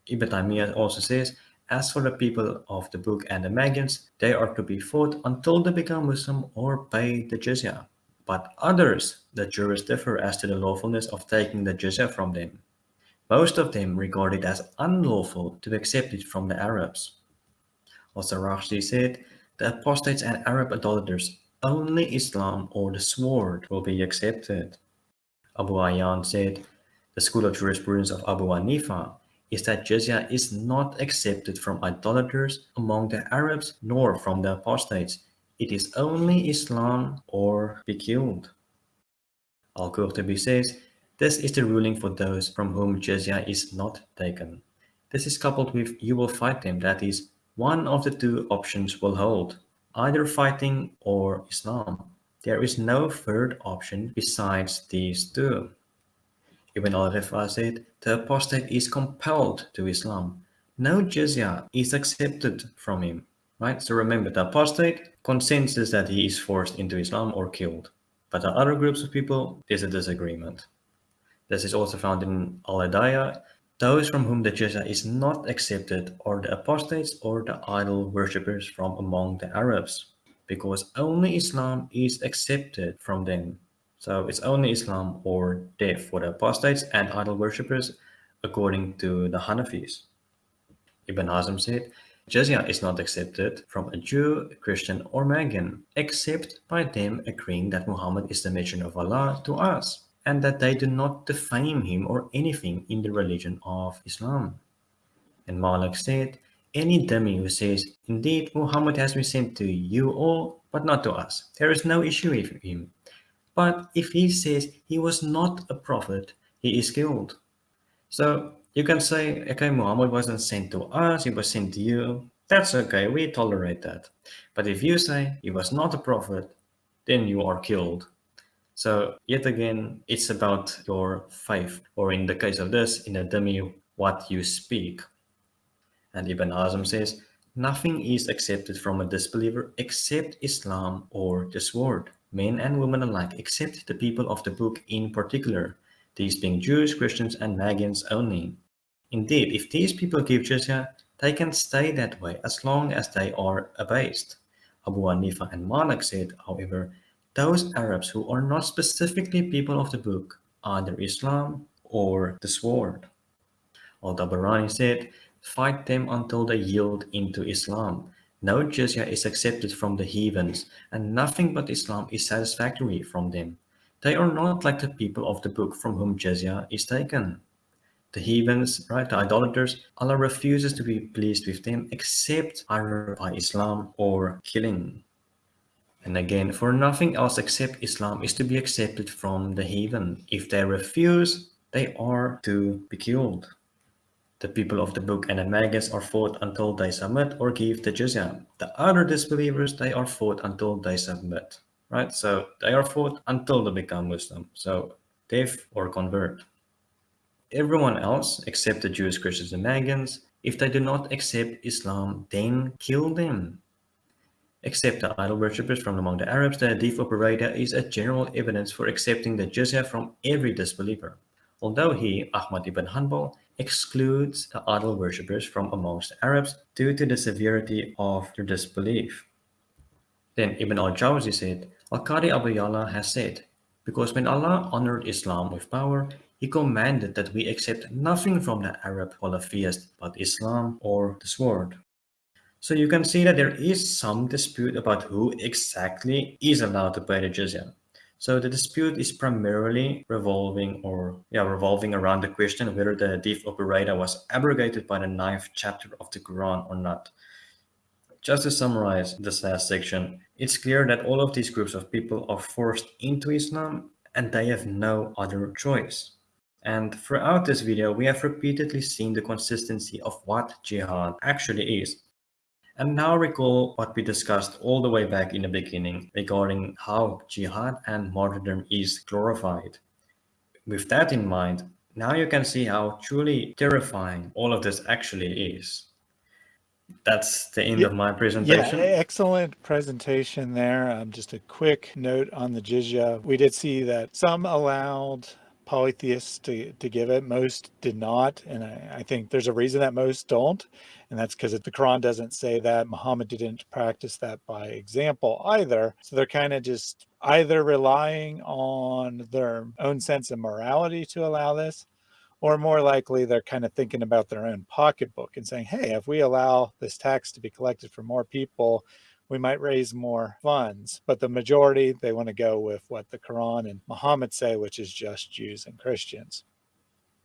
Ibn Taymiyyah also says, as for the people of the book and the Magians, they are to be fought until they become Muslim or pay the jizya. But others, the jurists differ as to the lawfulness of taking the jizya from them. Most of them regard it as unlawful to accept it from the Arabs. Also Rashdi said, the apostates and Arab idolaters, only Islam or the sword will be accepted. Abu Hayyan said, the school of jurisprudence of Abu Hanifa is that jizya is not accepted from idolaters among the Arabs nor from the apostates. It is only Islam or be killed. Al-Qurtubi says, this is the ruling for those from whom jizya is not taken. This is coupled with you will fight them, that is, one of the two options will hold, either fighting or Islam. There is no third option besides these two. Ibn al-Rifa said, the apostate is compelled to Islam. No jizya is accepted from him. Right? So remember, the apostate consensus that he is forced into Islam or killed. But the other groups of people, there's a disagreement. This is also found in Al-Hidayah. Those from whom the jizya is not accepted are the apostates or the idol worshippers from among the Arabs, because only Islam is accepted from them. So it's only Islam or death for the apostates and idol worshippers, according to the Hanafis. Ibn Hazm said, Jizya is not accepted from a Jew, Christian, or Magian, except by them agreeing that Muhammad is the messenger of Allah to us, and that they do not defame him or anything in the religion of Islam. And Malik said, any dhimmi who says, Indeed, Muhammad has been sent to you all, but not to us, there is no issue with him. But if he says he was not a prophet, he is killed. So you can say, okay, Muhammad wasn't sent to us, he was sent to you. That's okay, we tolerate that. But if you say he was not a prophet, then you are killed. So yet again, it's about your faith, or in the case of this, in a dhimmi, what you speak. And Ibn Hazm says, nothing is accepted from a disbeliever except Islam or the sword. Men and women alike, except the people of the book in particular, these being Jews, Christians, and Magians only. Indeed, if these people give jizya, they can stay that way as long as they are abased. Abu Hanifa and Malik said, however, those Arabs who are not specifically people of the book, either Islam or the sword. Al-Tabarani said, fight them until they yield into Islam. No jizya is accepted from the heathens, and nothing but Islam is satisfactory from them. They are not like the people of the book from whom jizya is taken. The heathens, right, the idolaters, Allah refuses to be pleased with them except either by Islam or killing. And again, for nothing else except Islam is to be accepted from the heathen. If they refuse, they are to be killed. The people of the book and the Magians are fought until they submit or give the jizya. The other disbelievers, they are fought until they submit, right? So they are fought until they become Muslim. So death or convert. Everyone else, except the Jews, Christians, and Magians, if they do not accept Islam, then kill them. Except the idol worshippers from among the Arabs, the hadith Buraida is a general evidence for accepting the jizya from every disbeliever. Although he, Ahmad ibn Hanbal, excludes the idol worshippers from amongst the Arabs due to the severity of their disbelief. Then Ibn al-Jawzi said, Al-Qadi Abu Yala has said, because when Allah honored Islam with power, he commanded that we accept nothing from the Arab polytheist but Islam or the sword. So you can see that there is some dispute about who exactly is allowed to pay the jizya. So the dispute is primarily revolving or yeah, revolving around the question whether the Hadith of Buraida was abrogated by the ninth chapter of the Quran or not. Just to summarize this last section, it's clear that all of these groups of people are forced into Islam and they have no other choice. And throughout this video, we have repeatedly seen the consistency of what jihad actually is. And now recall what we discussed all the way back in the beginning regarding how jihad and martyrdom is glorified. With that in mind, now you can see how truly terrifying all of this actually is. That's the end yeah, of my presentation. Yeah, excellent presentation there. Um, just a quick note on the jizya. We did see that some allowed polytheists to, to give it. Most did not. And I, I think there's a reason that most don't. And that's because if the Quran doesn't say that. Muhammad didn't practice that by example either. So they're kind of just either relying on their own sense of morality to allow this, or more likely they're kind of thinking about their own pocketbook and saying, hey, if we allow this tax to be collected for more people, we might raise more funds. But the majority, they want to go with what the Quran and Muhammad say, which is just Jews and Christians.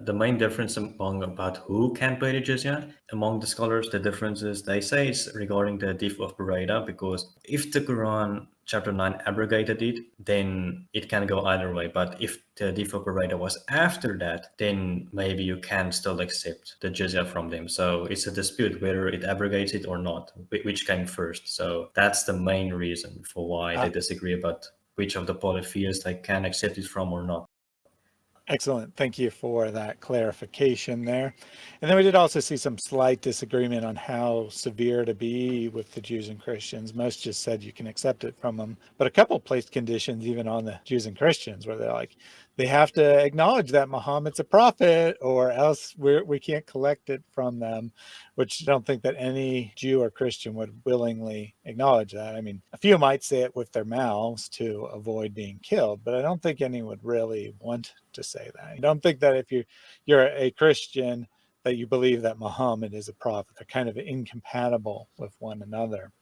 The main difference among about who can pay the jizya among the scholars, the differences they say is regarding the hadith of Buraida, because if the Quran chapter 9 abrogated it, then it can go either way. But if the hadith of Buraida was after that, then maybe you can still accept the jizya from them. So it's a dispute whether it abrogates it or not, which came first. So that's the main reason for why they ah. disagree about which of the polytheists they can accept it from or not. Excellent. Thank you for that clarification there. And then we did also see some slight disagreement on how severe to be with the Jews and Christians. Most just said you can accept it from them, but a couple placed conditions even on the Jews and Christians where they're like, they have to acknowledge that Muhammad's a prophet or else we're, we can't collect it from them, which I don't think that any Jew or Christian would willingly acknowledge that. I mean, a few might say it with their mouths to avoid being killed, but I don't think any would really want to say that. I don't think that if you, you're a Christian that you believe that Muhammad is a prophet. They're kind of incompatible with one another.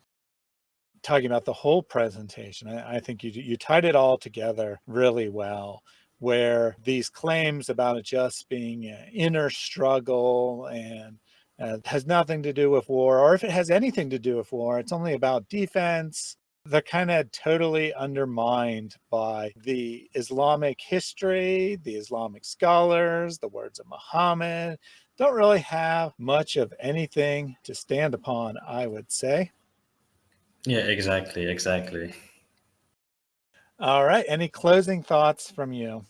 Talking about the whole presentation, I, I think you, you tied it all together really well where these claims about it just being an inner struggle and uh, has nothing to do with war, or if it has anything to do with war, it's only about defense. They're kind of totally undermined by the Islamic history, the Islamic scholars, the words of Muhammad. Don't really have much of anything to stand upon, I would say. Yeah, exactly, exactly. All right. Any closing thoughts from you?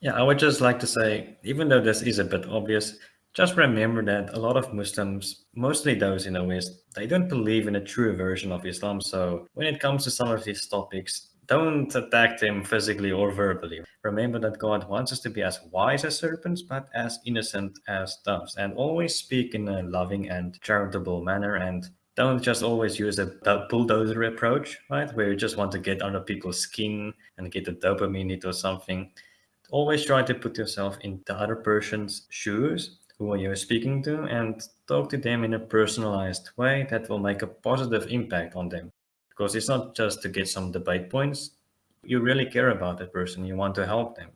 Yeah, I would just like to say, even though this is a bit obvious, just remember that a lot of Muslims, mostly those in the West, they don't believe in a true version of Islam. So when it comes to some of these topics, don't attack them physically or verbally. Remember that God wants us to be as wise as serpents, but as innocent as doves. And always speak in a loving and charitable manner. And don't just always use a bulldozer approach, right? Where you just want to get under people's skin and get a dopamine hit or something. Always try to put yourself in the other person's shoes who you're speaking to and talk to them in a personalized way that will make a positive impact on them. Because it's not just to get some debate points. You really care about that person. You want to help them.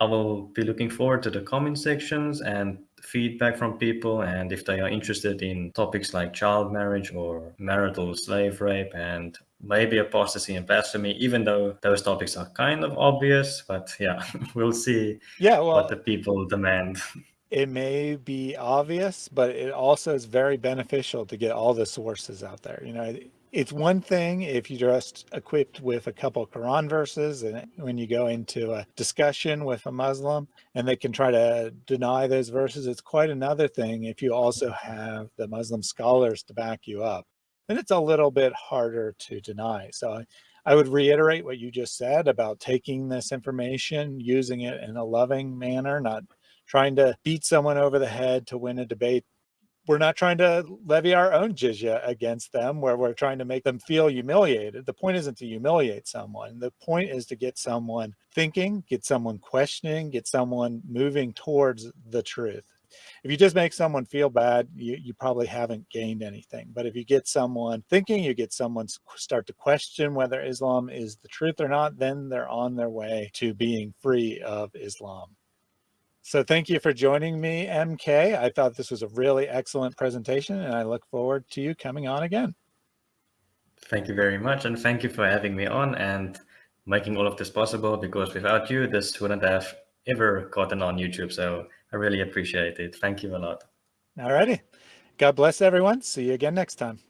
I will be looking forward to the comment sections and feedback from people and if they are interested in topics like child marriage or marital slave rape and maybe apostasy and blasphemy even though those topics are kind of obvious but yeah we'll see yeah well, what the people demand. it may be obvious but it also is very beneficial to get all the sources out there. You know it's one thing if you're just equipped with a couple Quran verses and when you go into a discussion with a Muslim and they can try to deny those verses, it's quite another thing if you also have the Muslim scholars to back you up. Then it's a little bit harder to deny. So I would reiterate what you just said about taking this information, using it in a loving manner, not trying to beat someone over the head to win a debate we're not trying to levy our own jizya against them where we're trying to make them feel humiliated. The point isn't to humiliate someone. The point is to get someone thinking, get someone questioning, get someone moving towards the truth. If you just make someone feel bad, you, you probably haven't gained anything. But if you get someone thinking, you get someone start to question whether Islam is the truth or not, then they're on their way to being free of Islam. So thank you for joining me, MK. I thought this was a really excellent presentation and I look forward to you coming on again. Thank you very much. And thank you for having me on and making all of this possible because without you, this wouldn't have ever gotten on YouTube. So I really appreciate it. Thank you a lot. All righty. God bless everyone. See you again next time.